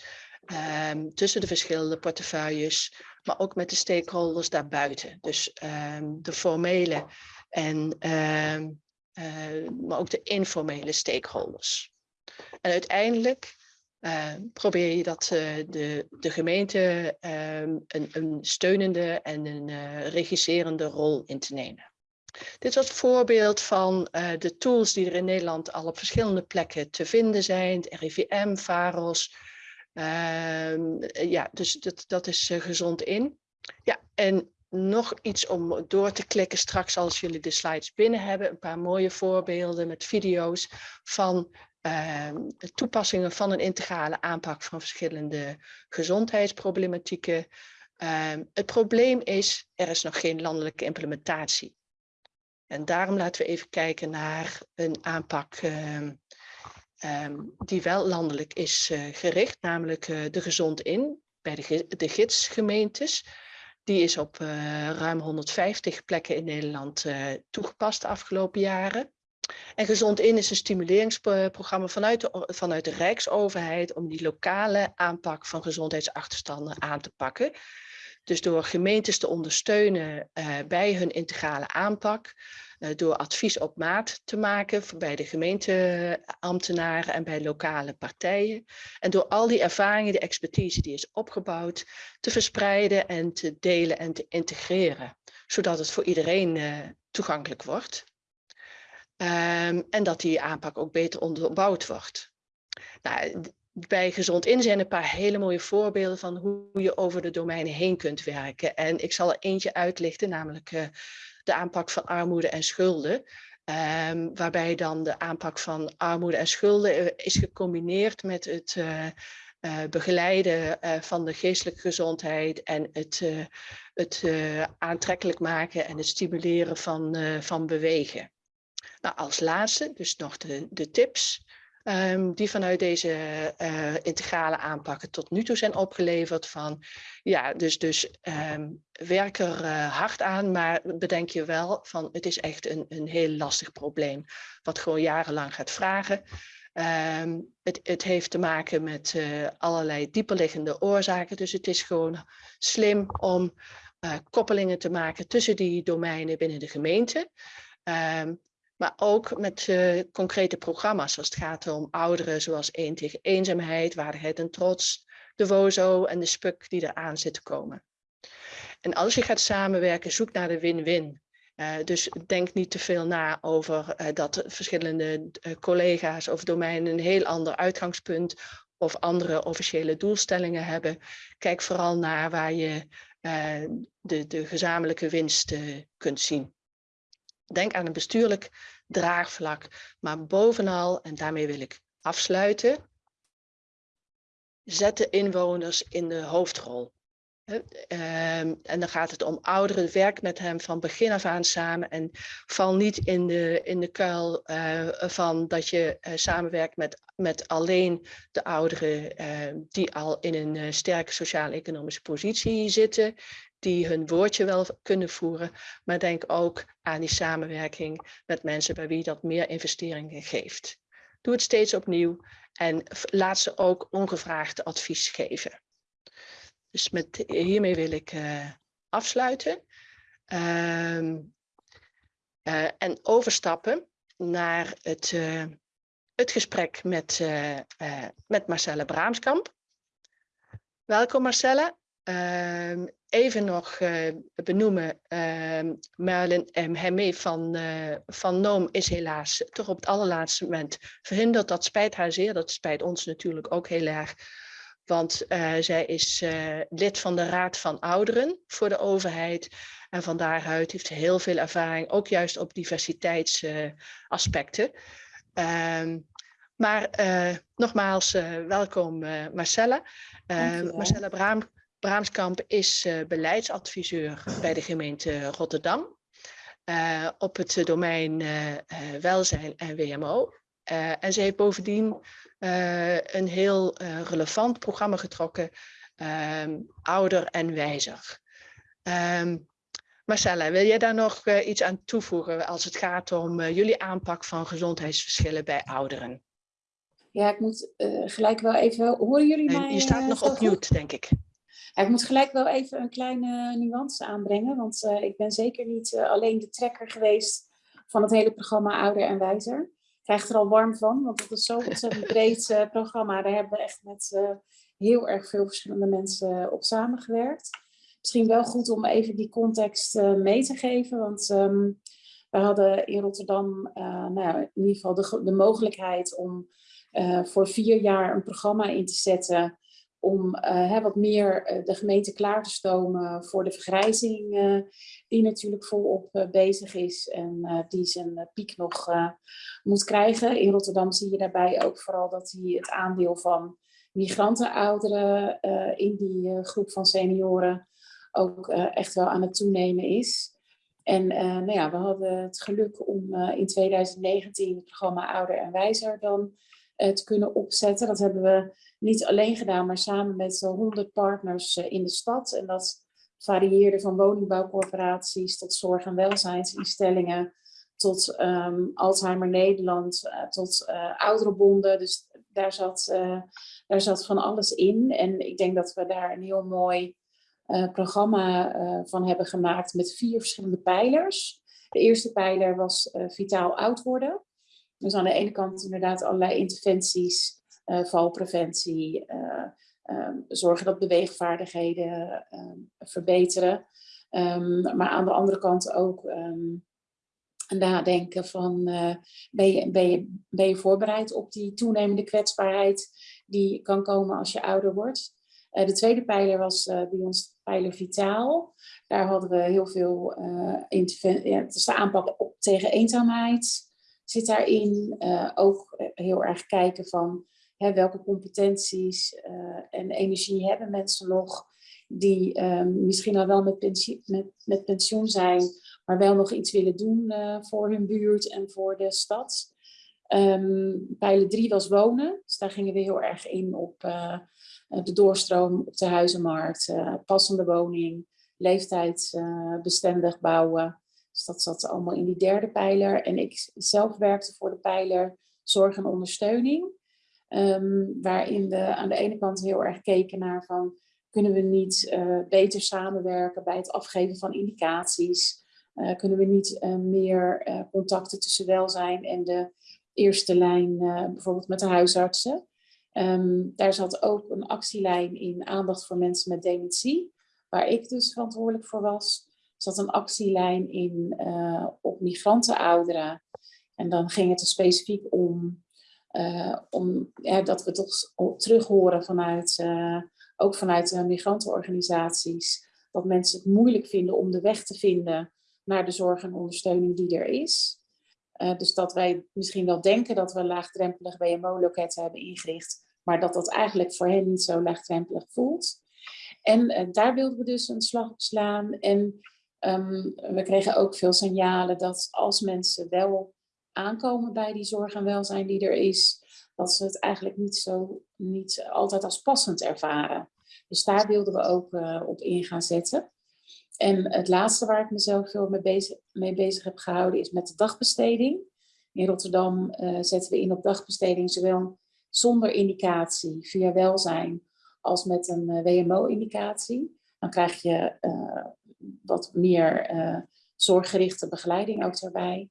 um, tussen de verschillende portefeuilles, maar ook met de stakeholders daarbuiten. Dus um, de formele en uh, maar ook de informele stakeholders. En uiteindelijk uh, probeer je dat uh, de, de gemeente um, een, een, steunende en een uh, regisserende rol in te nemen. Dit was een voorbeeld van de tools die er in Nederland al op verschillende plekken te vinden zijn. Het RIVM, VAROS. Ehm, ja, dus dat, dat is gezond in. Ja, en nog iets om door te klikken straks als jullie de slides binnen hebben. Een paar mooie voorbeelden met video's van uh, toepassingen van een integrale aanpak van verschillende gezondheidsproblematieken. Uh, het probleem is, er is nog geen landelijke implementatie. En daarom laten we even kijken naar een aanpak uh, die wel landelijk is eh, gericht, namelijk eh, de Gezond In bij de, de gidsgemeentes. Die is op uh, ruim 150 plekken in Nederland toegepast de afgelopen jaren. En Gezond In is een stimuleringsprogramma vanuit de, vanuit de Rijksoverheid om die lokale aanpak van gezondheidsachterstanden aan te pakken. Dus door gemeentes te ondersteunen uh, bij hun integrale aanpak, uh, door advies op maat te maken bij de gemeenteambtenaren en bij lokale partijen. En door al die ervaringen, de expertise die is opgebouwd, te verspreiden en te delen en te integreren. Zodat het voor iedereen uh, toegankelijk wordt. Um, en dat die aanpak ook beter onderbouwd wordt. Nou, bij Gezond In zijn een paar hele mooie voorbeelden van hoe je over de domeinen heen kunt werken. En ik zal er eentje uitlichten, namelijk uh, de aanpak van armoede en schulden. Um, waarbij dan de aanpak van armoede en schulden uh, is gecombineerd met het uh, begeleiden van de geestelijke gezondheid en het, het aantrekkelijk maken en het stimuleren van, van bewegen. Nou, als laatste, dus nog de, de tips. ehm, die vanuit deze eh, integrale aanpakken tot nu toe zijn opgeleverd. Van ja, dus, dus ehm, werk er eh, hard aan, maar bedenk je wel van het is echt een, een heel lastig probleem, wat gewoon jarenlang gaat vragen. Ehm, het, het, heeft te maken met uh, allerlei dieperliggende oorzaken. Dus het is gewoon slim om koppelingen te maken tussen die domeinen binnen de gemeente. Maar ook met uh, concrete programma's als het gaat om ouderen zoals één tegen eenzaamheid, waardigheid en trots, de WOZO en de SPUC die eraan zitten komen. En als je gaat samenwerken, zoek naar de win-win. Uh, dus denk niet te veel na over uh, dat verschillende collega's of domeinen een heel ander uitgangspunt of andere officiële doelstellingen hebben. Kijk vooral naar waar je de, de gezamenlijke winst kunt zien. Denk aan een bestuurlijk draagvlak, maar bovenal, en daarmee wil ik afsluiten, zet de inwoners in de hoofdrol. Ehm, en dan gaat het om ouderen, werk met hem van begin af aan samen. En val niet in de, in de kuil uh, van dat je uh, samenwerkt met, met alleen de ouderen uh, die al in een sterke sociaal-economische positie zitten, die hun woordje wel kunnen voeren, maar denk ook aan die samenwerking met mensen bij wie dat meer investeringen geeft. Doe het steeds opnieuw en laat ze ook ongevraagd advies geven. Dus met, hiermee wil ik uh, afsluiten. Uh, uh, en overstappen naar het, uh, het gesprek met, met Marcelle Braamskamp. Welkom Marcelle. Ehm, even nog benoemen, ehm, Merlin Hemme van, van Noom is helaas toch op het allerlaatste moment verhinderd. Dat spijt haar zeer, dat spijt ons natuurlijk ook heel erg. Want uh, zij is uh, lid van de Raad van Ouderen voor de overheid. En van daaruit heeft ze heel veel ervaring, ook juist op diversiteitsaspecten. Uh, maar nogmaals, welkom Marcella. Marcella Braam, Braamskamp is beleidsadviseur bij de gemeente Rotterdam. op het domein welzijn en WMO. en ze heeft bovendien een heel relevant programma getrokken, um, ouder en wijzer. Um, Marcella, wil jij daar nog uh, iets aan toevoegen als het gaat om jullie aanpak van gezondheidsverschillen bij ouderen? Ja, ik moet gelijk wel even, horen jullie mij? Je staat nog op mute, denk ik. Ik moet gelijk wel even een kleine nuance aanbrengen, want ik ben zeker niet alleen de trekker geweest van het hele programma Ouder en Wijzer krijg er al warm van, want het is zo'n ontzettend breed uh, programma. Daar hebben we echt met heel erg veel verschillende mensen op samengewerkt. Misschien wel goed om even die context mee te geven, want um, we hadden in Rotterdam nou in ieder geval de, de mogelijkheid om voor vier jaar een programma in te zetten om uh, wat meer uh, de gemeente klaar te stomen voor de vergrijzing uh, die natuurlijk volop bezig is en die zijn piek nog moet krijgen. In Rotterdam zie je daarbij ook vooral dat die het aandeel van migrantenouderen in die groep van senioren ook echt wel aan het toenemen is. En nou ja, we hadden het geluk om in 2019 het programma Ouder en Wijzer dan te kunnen opzetten. Dat hebben we niet alleen gedaan, maar samen met 100 partners eh, in de stad. En dat varieerde van woningbouwcorporaties tot zorg- en welzijnsinstellingen, tot um, Alzheimer Nederland, uh, tot uh, ouderenbonden. Dus daar zat, daar zat van alles in. En ik denk dat we daar een heel mooi programma van hebben gemaakt met vier verschillende pijlers. De eerste pijler was vitaal oud worden. Dus aan de ene kant inderdaad allerlei interventies uh, valpreventie, uh, um, zorgen dat beweegvaardigheden um, verbeteren. Um, maar aan de andere kant ook nadenken van uh, ben, je, ben, je, ben je voorbereid op die toenemende kwetsbaarheid die kan komen als je ouder wordt. Uh, de tweede pijler was uh, bij ons pijler vitaal. Daar hadden we heel veel interventie, ja, dus de aanpak op tegen eenzaamheid zit daarin. ook heel erg kijken van Hè, welke competenties uh, en energie hebben mensen nog die um, misschien al wel met, pensioen, met, met pensioen zijn, maar wel nog iets willen doen voor hun buurt en voor de stad. Ehm, pijler 3 was wonen. Dus daar gingen we heel erg in op eh, de doorstroom op de huizenmarkt, passende woning, leeftijdsbestendig bouwen. Dus dat zat allemaal in die derde pijler. En ik zelf werkte voor de pijler zorg en ondersteuning. Ehm, waarin we aan de ene kant heel erg keken naar van kunnen we niet uh, beter samenwerken bij het afgeven van indicaties? Uh, kunnen we niet uh, meer contacten tussen welzijn en de eerste lijn, bijvoorbeeld met de huisartsen? Um, daar zat ook een actielijn in aandacht voor mensen met dementie, waar ik dus verantwoordelijk voor was. Zat een actielijn in op migrantenouderen. En dan ging het er specifiek om, om ja, dat we toch terug horen vanuit ook vanuit migrantenorganisaties, dat mensen het moeilijk vinden om de weg te vinden naar de zorg en ondersteuning die er is. Uh, dus dat wij misschien wel denken dat we laagdrempelig WMO-loketten hebben ingericht, maar dat dat eigenlijk voor hen niet zo laagdrempelig voelt. En uh, daar wilden we dus een slag op slaan. En um, we kregen ook veel signalen dat als mensen wel aankomen bij die zorg en welzijn die er is, dat ze het eigenlijk niet, zo, niet altijd als passend ervaren. Dus daar wilden we ook uh, op in gaan zetten. En het laatste waar ik mezelf veel mee bezig, mee bezig heb gehouden is met de dagbesteding. In Rotterdam uh, zetten we in op dagbesteding zowel zonder indicatie via welzijn als met een uh, WMO-indicatie. Dan krijg je wat meer zorggerichte begeleiding ook erbij.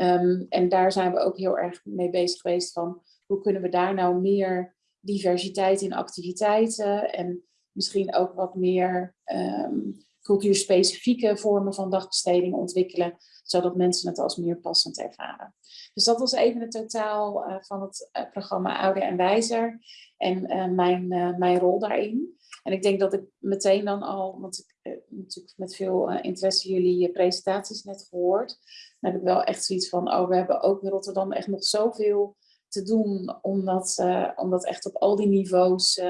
Um, en daar zijn we ook heel erg mee bezig geweest van hoe kunnen we daar nou meer diversiteit in activiteiten en misschien ook wat meer um, cultuurspecifieke vormen van dagbesteding ontwikkelen, zodat mensen het als meer passend ervaren. Dus dat was even het totaal uh, van het uh, programma Ouder en Wijzer en mijn, mijn rol daarin. En ik denk dat ik meteen dan al, want natuurlijk met veel interesse jullie presentaties net gehoord, dan heb ik wel echt zoiets van, oh we hebben ook in Rotterdam echt nog zoveel te doen om dat, om dat echt op al die niveaus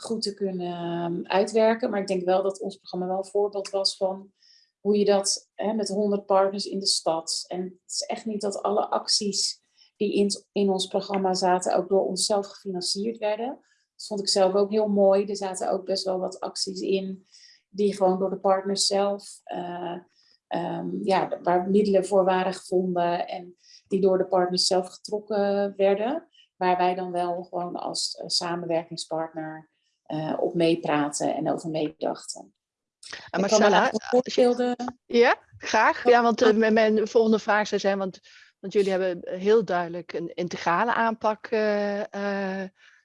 goed te kunnen ehm, uitwerken. Maar ik denk wel dat ons programma wel een voorbeeld was van hoe je dat hè, met 100 partners in de stad. En het is echt niet dat alle acties die in, in ons programma zaten ook door onszelf gefinancierd werden. Dat vond ik zelf ook heel mooi. Er zaten ook best wel wat acties in die gewoon door de partners zelf, uh, um, ja, waar middelen voor waren gevonden. En die door de partners zelf getrokken werden. Waar wij dan wel gewoon als uh, samenwerkingspartner uh, op meepraten en over meedachten. En Marcella, voorbeelden... ja, graag. Ja, want uh, mijn volgende vraag zou zijn, want, want jullie hebben heel duidelijk een integrale aanpak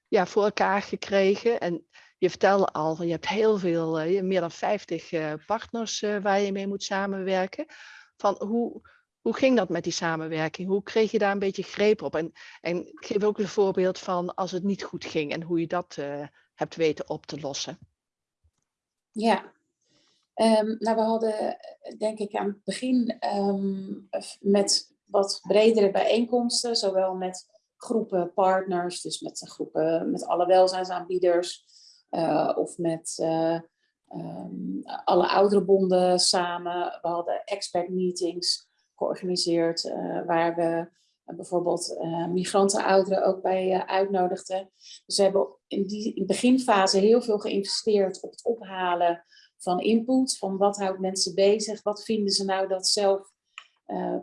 ja, voor elkaar gekregen. En je vertelde al, je hebt heel veel, meer dan 50 partners waar je mee moet samenwerken. Van hoe, hoe ging dat met die samenwerking? Hoe kreeg je daar een beetje greep op? En, en geef ook een voorbeeld van als het niet goed ging en hoe je dat hebt weten op te lossen. Ja, um, nou we hadden denk ik aan het begin um, met wat bredere bijeenkomsten, zowel met groepen partners, dus met groepen met alle welzijnsaanbieders of met uh, um, alle ouderenbonden samen. We hadden expert meetings georganiseerd, uh, waar we uh, bijvoorbeeld uh, migrantenouderen ook bij uitnodigden. Dus we hebben in die in beginfase heel veel geïnvesteerd op het ophalen van input, van wat houdt mensen bezig, wat vinden ze nou dat zelf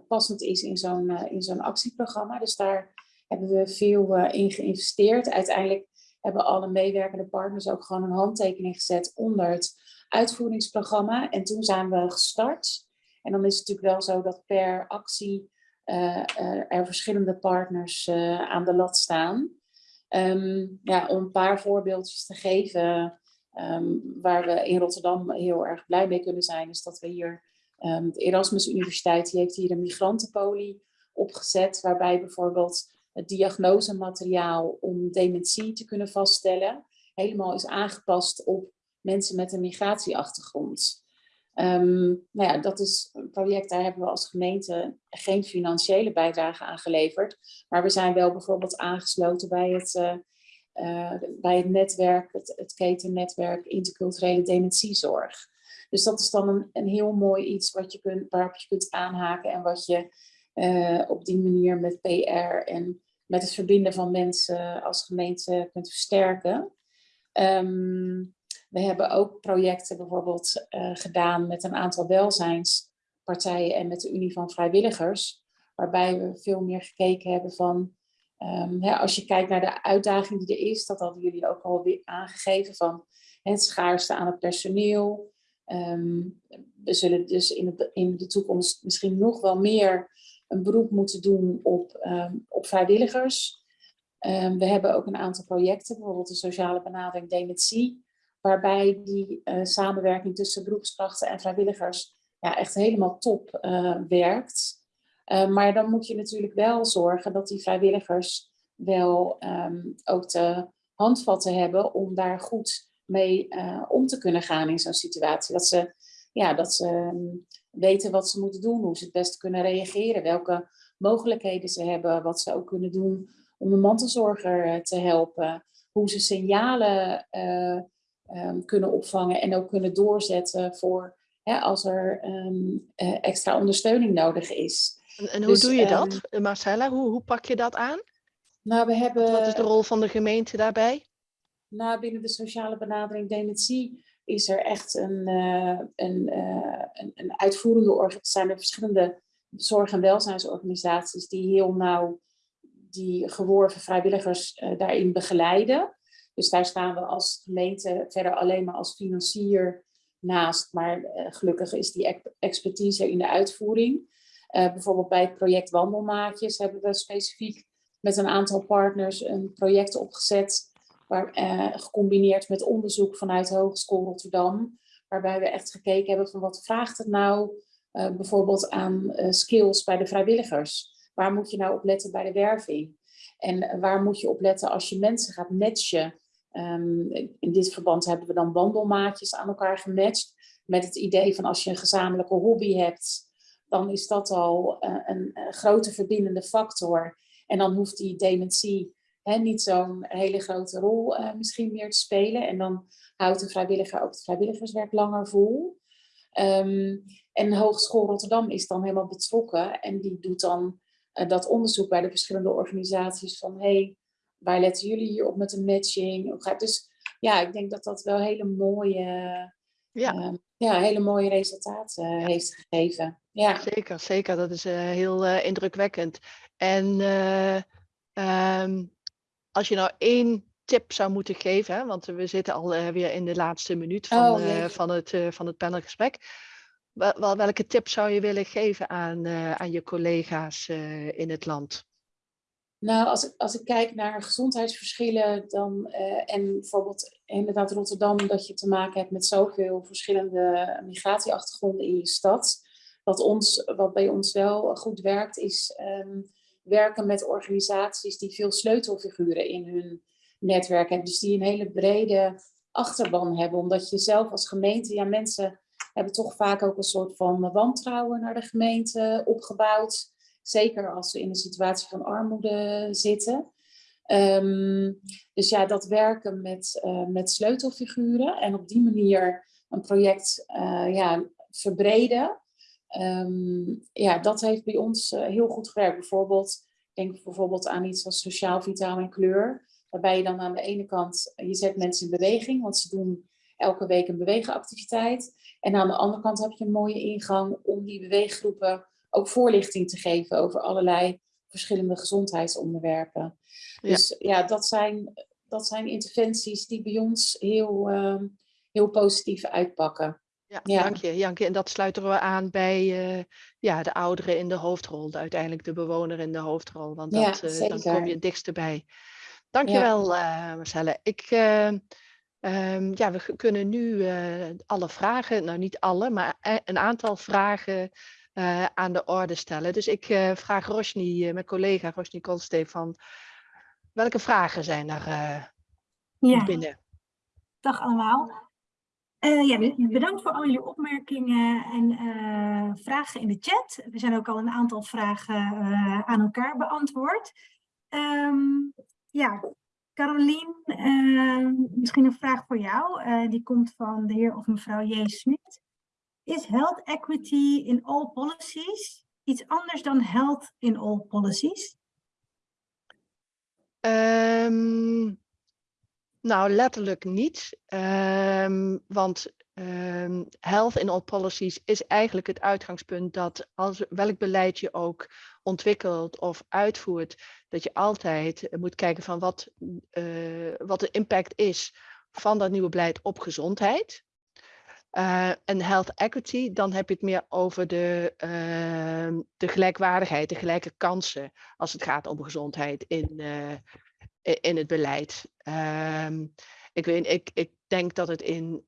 passend is in zo'n in zo'n actieprogramma. Dus daar hebben we veel in geïnvesteerd. Uiteindelijk hebben alle meewerkende partners ook gewoon een handtekening gezet onder het uitvoeringsprogramma. En toen zijn we gestart. En dan is het natuurlijk wel zo dat per actie uh, er verschillende partners uh, aan de lat staan. Um, ja, om een paar voorbeeldjes te geven um, waar we in Rotterdam heel erg blij mee kunnen zijn, is dat we hier, um, de Erasmus Universiteit die heeft hier een migrantenpolie opgezet, waarbij bijvoorbeeld het diagnosemateriaal om dementie te kunnen vaststellen, helemaal is aangepast op mensen met een migratieachtergrond. Um, nou ja, dat is een project, daar hebben we als gemeente geen financiële bijdrage aan geleverd. Maar we zijn wel bijvoorbeeld aangesloten bij het, uh, uh, bij het netwerk, het, ketennetwerk interculturele dementiezorg. Dus dat is dan een, een heel mooi iets wat je kunt, waarop je kunt aanhaken en wat je eh, op die manier met PR en met het verbinden van mensen als gemeente kunt versterken. Ehm, we hebben ook projecten bijvoorbeeld eh, gedaan met een aantal welzijnspartijen en met de Unie van Vrijwilligers, waarbij we veel meer gekeken hebben van, ehm, hè, als je kijkt naar de uitdaging die er is, dat hadden jullie ook al weer aangegeven van het schaarste aan het personeel. Ehm, we zullen dus in in de toekomst misschien nog wel meer een beroep moeten doen op, ehm, op vrijwilligers. Ehm, we hebben ook een aantal projecten, bijvoorbeeld de sociale benadering dementie, waarbij die eh, samenwerking tussen beroepskrachten en vrijwilligers ja, echt helemaal top eh, werkt. Uh, maar dan moet je natuurlijk wel zorgen dat die vrijwilligers wel ook de handvatten hebben om daar goed mee uh, om te kunnen gaan in zo'n situatie. Dat ze, ja, dat ze weten wat ze moeten doen, hoe ze het beste kunnen reageren, welke mogelijkheden ze hebben, wat ze ook kunnen doen om de mantelzorger uh, te helpen, hoe ze signalen uh, um, kunnen opvangen en ook kunnen doorzetten voor hè, als er um, extra ondersteuning nodig is. En, en hoe dus, doe je dat, Marcella? Hoe, hoe pak je dat aan? Nou, we hebben... Wat is de rol van de gemeente daarbij? Nou, binnen de sociale benadering dementie is er echt een, een, uh, een, een, uitvoerende organisatie. zijn er verschillende zorg- en welzijnsorganisaties die heel nauw die geworven vrijwilligers uh, daarin begeleiden. Dus daar staan we als gemeente verder alleen maar als financier naast. Maar gelukkig is die expertise in de uitvoering. bijvoorbeeld bij het project Wandelmaatjes hebben we specifiek met een aantal partners een project opgezet Uh, gecombineerd met onderzoek vanuit de Hogeschool Rotterdam. Waarbij we echt gekeken hebben van wat vraagt het nou uh, bijvoorbeeld aan uh, skills bij de vrijwilligers. Waar moet je nou op letten bij de werving? En waar moet je op letten als je mensen gaat matchen? Um, in dit verband hebben we dan wandelmaatjes aan elkaar gematcht. Met het idee van als je een gezamenlijke hobby hebt, dan is dat al een, een grote verbindende factor. En dan hoeft die dementie hè, niet zo'n hele grote rol uh, misschien meer te spelen. En dan houdt de vrijwilliger ook het vrijwilligerswerk langer vol. Um, en Hogeschool Rotterdam is dan helemaal betrokken en die doet dan uh, dat onderzoek bij de verschillende organisaties van hey, waar letten jullie hier op met de matching? Dus ja, ik denk dat dat wel hele mooie, ja. Uh, ja, hele mooie resultaten uh, heeft gegeven. Ja. Zeker, zeker. Dat is heel indrukwekkend. En um, als je nou één tip zou moeten geven, hè, want we zitten al uh, weer in de laatste minuut van, oh, uh, van, het, uh, van het panelgesprek. Wel, welke tip zou je willen geven aan, aan je collega's in het land? Nou, als ik, als ik kijk naar gezondheidsverschillen, dan, en bijvoorbeeld inderdaad Rotterdam, dat je te maken hebt met zoveel verschillende migratieachtergronden in je stad. Wat, ons, wat bij ons wel goed werkt, is um, werken met organisaties die veel sleutelfiguren in hun netwerk hebben. Dus die een hele brede achterban hebben. Omdat je zelf als gemeente, ja mensen hebben toch vaak ook een soort van wantrouwen naar de gemeente opgebouwd. Zeker als ze in een situatie van armoede zitten. Um, dus ja, dat werken met, uh, met sleutelfiguren en op die manier een project uh, ja, verbreden. Um, ja, dat heeft bij ons uh, heel goed gewerkt. Bijvoorbeeld, denk bijvoorbeeld aan iets als sociaal vitaal en kleur. Waarbij je dan aan de ene kant, je zet mensen in beweging, want ze doen elke week een bewegenactiviteit. En aan de andere kant heb je een mooie ingang om die beweeggroepen ook voorlichting te geven over allerlei verschillende gezondheidsonderwerpen. Ja. Dus ja, dat zijn, dat zijn interventies die bij ons heel, uh, heel positief uitpakken. Ja, ja, dank je, Janke. En dat sluiten we aan bij uh, ja, de ouderen in de hoofdrol, de, uiteindelijk de bewoner in de hoofdrol, want dat, ja, uh, dan kom je het dichtst bij. Dank je wel, uh, Marcelle. Ik, um, ja, we kunnen nu alle vragen, nou niet alle, maar een aantal vragen aan de orde stellen. Dus ik vraag Rosny, mijn collega Rosny Kolsteef, van welke vragen zijn er ja. binnen? Dag allemaal. Uh, ja, bedankt voor al jullie opmerkingen en uh, vragen in de chat. Er zijn ook al een aantal vragen uh, aan elkaar beantwoord. Um, ja, Carolien, misschien een vraag voor jou. die komt van de heer of mevrouw J. Smit. Is health equity in all policies iets anders dan health in all policies? Ehm, nou, letterlijk niet. Ehm, want ehm, health in all policies is eigenlijk het uitgangspunt dat als welk beleid je ook ontwikkelt of uitvoert, dat je altijd moet kijken van wat, eh, wat de impact is van dat nieuwe beleid op gezondheid. Uh, en health equity, dan heb je het meer over de, uh, de gelijkwaardigheid, de gelijke kansen als het gaat om gezondheid in, in het beleid. Um, ik, weet, ik, ik denk dat het in,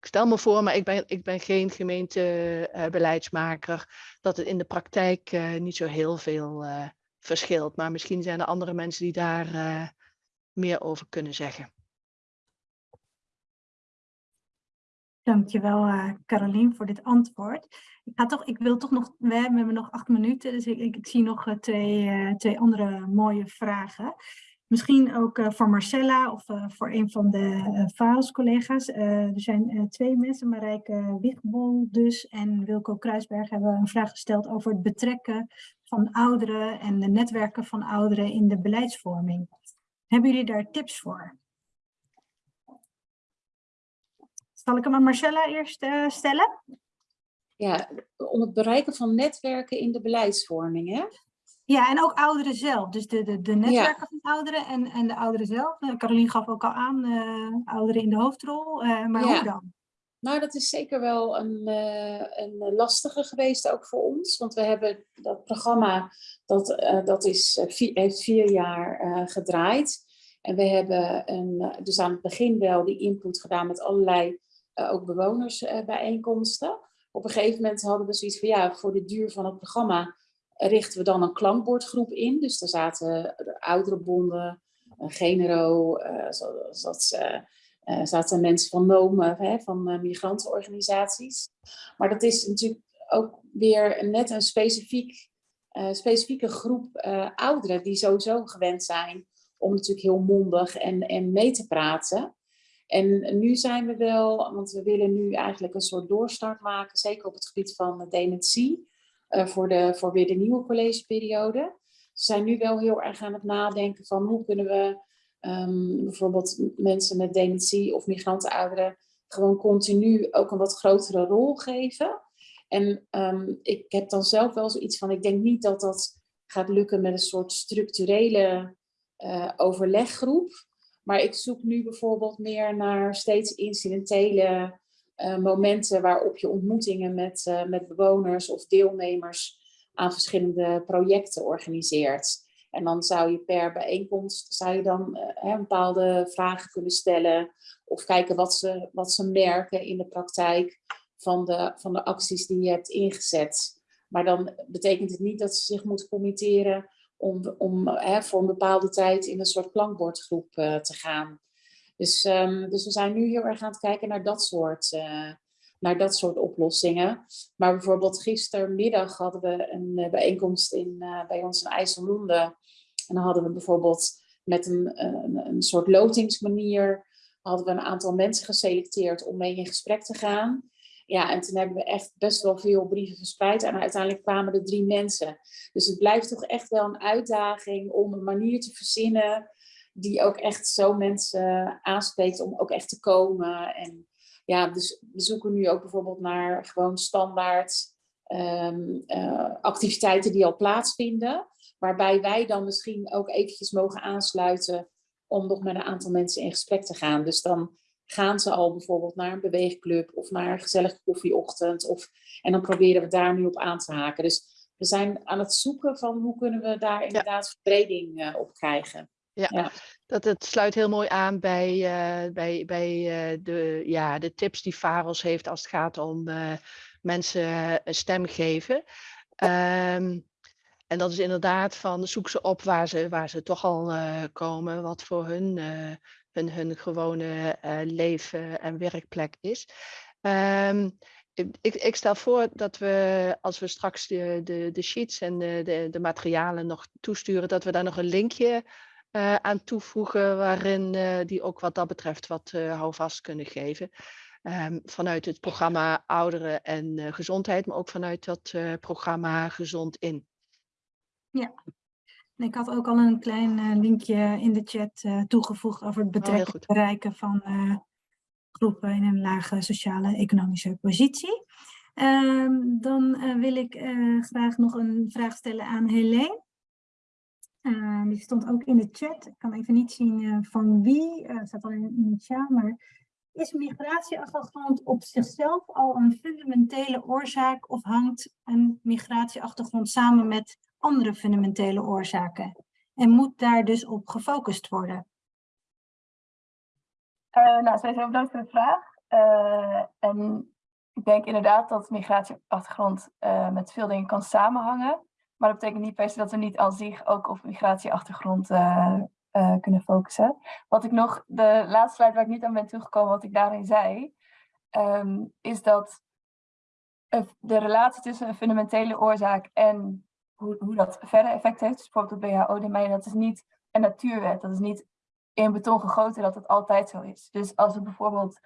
ik stel me voor, maar ik ben, ik ben geen gemeentebeleidsmaker, dat het in de praktijk niet zo heel veel verschilt. Maar misschien zijn er andere mensen die daar meer over kunnen zeggen. Dankjewel, uh, Carolien, voor dit antwoord. Ik, ga toch, ik wil toch nog, we hebben nog acht minuten, dus ik, ik, zie nog uh, twee, uh, twee andere mooie vragen. Misschien ook voor Marcella of voor een van de VAOS-collega's. er zijn twee mensen, Marijke Wigbol dus en Wilco Kruisberg, hebben een vraag gesteld over het betrekken van ouderen en de netwerken van ouderen in de beleidsvorming. Hebben jullie daar tips voor? Zal ik hem aan Marcella eerst uh, stellen? Ja, om het bereiken van netwerken in de beleidsvorming, hè? Ja, en ook ouderen zelf. Dus de, de, de netwerken ja. van ouderen en, en de ouderen zelf. Uh, Carolien gaf ook al aan, uh, ouderen in de hoofdrol. maar ja. hoe dan? Nou, dat is zeker wel een, een lastige geweest ook voor ons. Want we hebben dat programma, dat, dat is, vier, heeft vier jaar gedraaid. En we hebben een, dus aan het begin wel die input gedaan met allerlei ook bewonersbijeenkomsten. Op een gegeven moment hadden we zoiets van ja, voor de duur van het programma richten we dan een klankbordgroep in. Dus daar zaten de ouderenbonden, een genero, uh, zat, zaten mensen van NOME, van migrantenorganisaties. Maar dat is natuurlijk ook weer net een specifiek, specifieke groep ouderen die sowieso gewend zijn om natuurlijk heel mondig en, en mee te praten. En nu zijn we wel, want we willen nu eigenlijk een soort doorstart maken, zeker op het gebied van dementie, uh, voor, de, voor weer de nieuwe collegeperiode. We zijn nu wel heel erg aan het nadenken van hoe kunnen we um, bijvoorbeeld mensen met dementie of migrantenouderen gewoon continu ook een wat grotere rol geven. En um, ik heb dan zelf wel zoiets van, ik denk niet dat dat gaat lukken met een soort structurele uh, overleggroep. Maar ik zoek nu bijvoorbeeld meer naar steeds incidentele uh, momenten waarop je ontmoetingen met, uh, met bewoners of deelnemers aan verschillende projecten organiseert. En dan zou je per bijeenkomst zou je dan uh, bepaalde vragen kunnen stellen of kijken wat ze, wat ze merken in de praktijk van de, van de acties die je hebt ingezet. Maar dan betekent het niet dat ze zich moeten committeren om, om voor een bepaalde tijd in een soort klankbordgroep uh, te gaan. Dus, um, dus we zijn nu heel erg aan het kijken naar dat soort, uh, naar dat soort oplossingen. Maar bijvoorbeeld gistermiddag hadden we een uh, bijeenkomst in, bij ons in IJsselmonde. En dan hadden we bijvoorbeeld met een, een, een soort lotingsmanier hadden we een aantal mensen geselecteerd om mee in gesprek te gaan. Ja, en toen hebben we echt best wel veel brieven verspreid. En uiteindelijk kwamen er drie mensen. Dus het blijft toch echt wel een uitdaging om een manier te verzinnen die ook echt zo mensen aanspreekt om ook echt te komen. En ja, dus we zoeken nu ook bijvoorbeeld naar gewoon standaard um, uh, activiteiten die al plaatsvinden. Waarbij wij dan misschien ook eventjes mogen aansluiten om nog met een aantal mensen in gesprek te gaan. Dus dan gaan ze al bijvoorbeeld naar een beweegclub of naar een gezellige koffieochtend. Of, en dan proberen we daar nu op aan te haken. Dus we zijn aan het zoeken van hoe kunnen we daar inderdaad ja. verbreding uh, op krijgen. Ja, ja, Dat, het sluit heel mooi aan bij, uh, bij, bij uh, de, ja, de tips die Faros heeft als het gaat om mensen een stem geven. Um, en dat is inderdaad van zoek ze op waar ze, waar ze toch al komen, wat voor hun hun, hun gewone uh, leven en werkplek is. Um, ik, ik, stel voor dat we, als we straks de, de, de sheets en de, de, de materialen nog toesturen, dat we daar nog een linkje uh, aan toevoegen waarin uh, die ook wat dat betreft wat houvast kunnen geven. ehm, vanuit het programma Ouderen en eh, Gezondheid, maar ook vanuit dat eh, programma Gezond in. En Ik had ook al een klein eh, linkje in de chat eh, toegevoegd over het Oh, betrekken bereiken van eh, groepen in een lage sociale economische positie. Ehm, dan wil ik graag nog een vraag stellen aan Helene. Eh, die stond ook in de chat. Ik kan even niet zien van wie. Het staat alleen in initiaal, maar is migratieachtergrond op zichzelf al een fundamentele oorzaak of hangt een migratieachtergrond samen met andere fundamentele oorzaken? En moet daar dus op gefocust worden? Eh, nou, sowieso bedankt voor de vraag. Eh, en ik denk inderdaad dat migratieachtergrond eh, met veel dingen kan samenhangen. Maar dat betekent niet per se dat we niet aan zich ook op migratieachtergrond kunnen focussen. Wat ik nog, de laatste slide waar ik niet aan ben toegekomen, wat ik daarin zei, ehm, is dat de relatie tussen een fundamentele oorzaak en hoe, hoe dat verder effect heeft, dus bijvoorbeeld het WHO-domein, dat is niet een natuurwet. Dat is niet in beton gegoten dat het altijd zo is. Dus als we bijvoorbeeld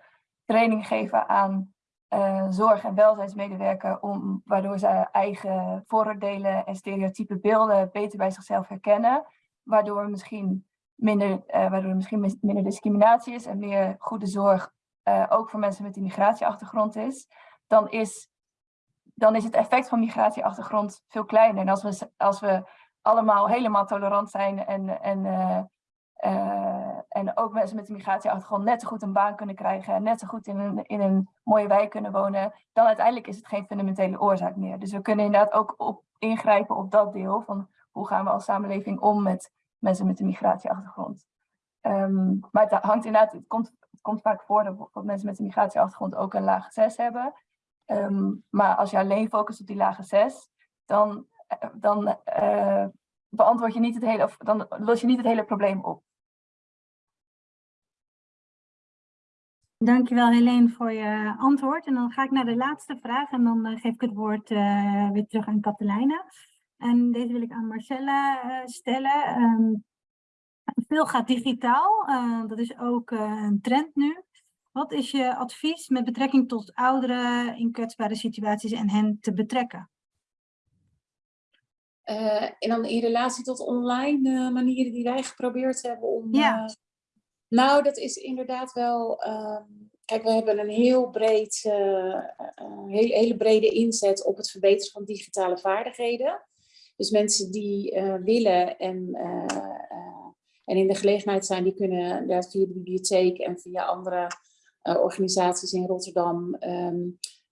training geven aan eh, zorg- en welzijnsmedewerker, om, waardoor ze eigen vooroordelen en stereotype beelden beter bij zichzelf herkennen, waardoor, misschien minder, eh, waardoor er misschien mis- minder discriminatie is en meer goede zorg eh, ook voor mensen met een migratieachtergrond is, dan is, dan is het effect van migratieachtergrond veel kleiner. En als we, als we allemaal helemaal tolerant zijn en, en eh, eh, en ook mensen met een migratieachtergrond net zo goed een baan kunnen krijgen en net zo goed in een, in een mooie wijk kunnen wonen, dan uiteindelijk is het geen fundamentele oorzaak meer. Dus we kunnen inderdaad ook op, ingrijpen op dat deel van hoe gaan we als samenleving om met mensen met een migratieachtergrond. Ehm, maar het hangt inderdaad, het komt, komt vaak voor dat, dat mensen met een migratieachtergrond ook een lage 6 hebben. Ehm, maar als je alleen focust op die lage 6, dan, eh, dan eh, beantwoord je niet het hele, dan los je niet het hele probleem op. Dankjewel Helene voor je antwoord. En dan ga ik naar de laatste vraag en dan eh, geef ik het woord weer terug aan Katelijne. En deze wil ik aan Marcella stellen. Ehm, veel gaat digitaal, dat is ook een trend nu. Wat is je advies met betrekking tot ouderen in kwetsbare situaties en hen te betrekken? Eh, en dan in relatie tot online eh, manieren die wij geprobeerd hebben om. Ja. eh, nou, dat is inderdaad wel. ehm, kijk, we hebben een heel breed, hele, hele brede inzet op het verbeteren van digitale vaardigheden. Dus mensen die willen en, en in de gelegenheid zijn, die kunnen inderdaad via de bibliotheek en via andere organisaties in Rotterdam ehm,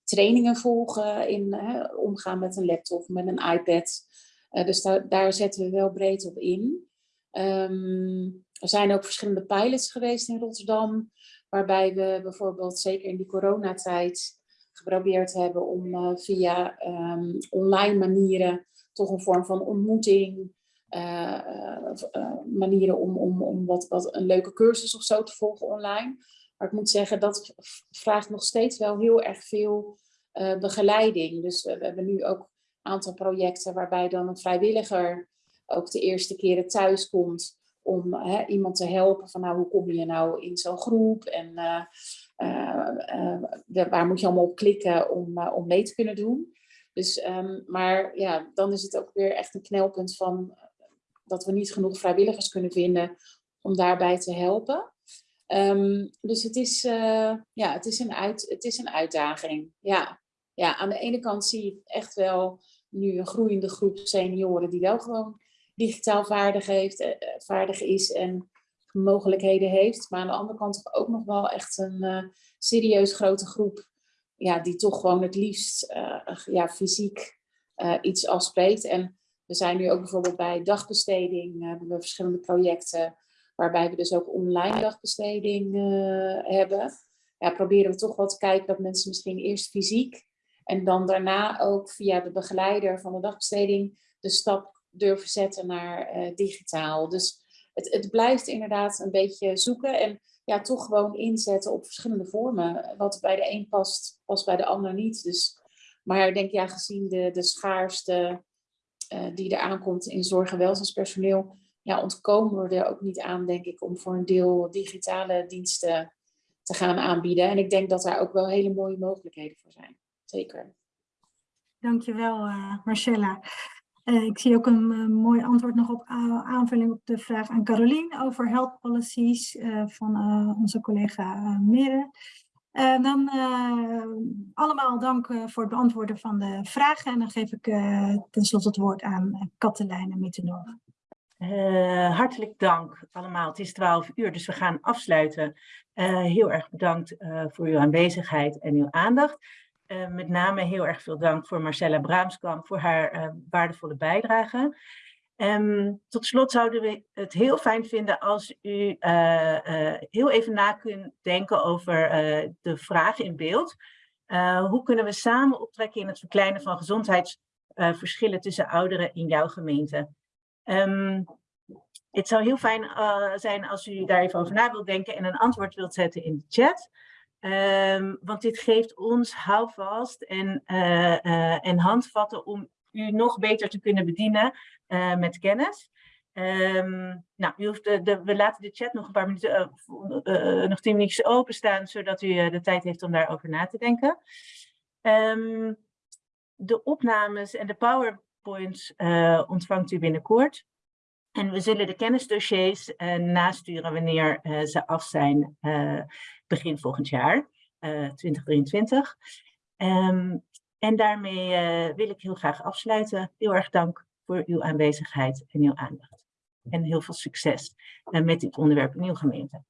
trainingen volgen in eh, omgaan met een laptop, met een iPad. Eh, dus daar, daar zetten we wel breed op in. Ehm, er zijn ook verschillende pilots geweest in Rotterdam, waarbij we bijvoorbeeld zeker in die coronatijd geprobeerd hebben om eh, via ehm, online manieren toch een vorm van ontmoeting, eh, eh, eh, manieren om, om, om wat, wat een leuke cursus of zo te volgen online. Maar ik moet zeggen, dat vraagt nog steeds wel heel erg veel eh, begeleiding. Dus we, hebben nu ook een aantal projecten waarbij dan een vrijwilliger ook de eerste keren thuis komt om hè, iemand te helpen van nou, hoe kom je nou in zo'n groep en eh, eh, waar moet je allemaal op klikken om, om mee te kunnen doen. Dus, ehm, maar ja, dan is het ook weer echt een knelpunt van dat we niet genoeg vrijwilligers kunnen vinden om daarbij te helpen. Ehm, dus het is, eh, ja, het, is een uit, het is een uitdaging. Ja. ja, aan de ene kant zie je echt wel nu een groeiende groep senioren die wel gewoon digitaal vaardig, heeft, eh, eh, vaardig is en mogelijkheden heeft. Maar aan de andere kant ook nog wel echt een eh, serieus grote groep ja, die toch gewoon het liefst ja, fysiek iets afspreekt. En we zijn nu ook bijvoorbeeld bij dagbesteding, hebben we verschillende projecten waarbij we dus ook online dagbesteding eh, hebben. Ja, proberen we toch wel te kijken dat mensen misschien eerst fysiek en dan daarna ook via de begeleider van de dagbesteding de stap durven zetten naar eh, digitaal. Dus het, het blijft inderdaad een beetje zoeken en ja, toch gewoon inzetten op verschillende vormen. Wat bij de een past, past bij de ander niet. Dus, maar ik denk ja, gezien de, de schaarste eh, die er aankomt in zorg- en welzijnspersoneel, ja, ontkomen we er ook niet aan, denk ik, om voor een deel digitale diensten te gaan aanbieden. En ik denk dat daar ook wel hele mooie mogelijkheden voor zijn. Zeker. Dankjewel, uh, Marcella. Uh, ik zie ook een uh, mooi antwoord nog op aanvulling op de vraag aan Carolien over health policies van onze collega Mere. dan allemaal dank voor het beantwoorden van de vragen en dan geef ik tenslotte het woord aan Katelijne Mittendorf. Hartelijk dank allemaal. Het is 12 uur, dus we gaan afsluiten. heel erg bedankt voor uw aanwezigheid en uw aandacht. Met name heel erg veel dank voor Marcella Braamskamp voor haar waardevolle bijdrage. Um, tot slot zouden we het heel fijn vinden als u heel even na kunt denken over de vragen in beeld. hoe kunnen we samen optrekken in het verkleinen van gezondheidsverschillen tussen ouderen in jouw gemeente? Um, het zou heel fijn zijn als u daar even over na wilt denken en een antwoord wilt zetten in de chat. Um, want dit geeft ons houvast en, uh, en handvatten om u nog beter te kunnen bedienen met kennis. Um, nou, u de, we laten de chat nog een paar minuten, nog tien minuutjes openstaan, zodat u de tijd heeft om daarover na te denken. Um, de opnames en de powerpoints ontvangt u binnenkort. En we zullen de kennisdossiers nasturen wanneer ze af zijn begin volgend jaar, uh, 2023. Um, en daarmee uh, wil ik heel graag afsluiten. Heel erg dank voor uw aanwezigheid en uw aandacht. En heel veel succes uh, met dit onderwerp in gemeente.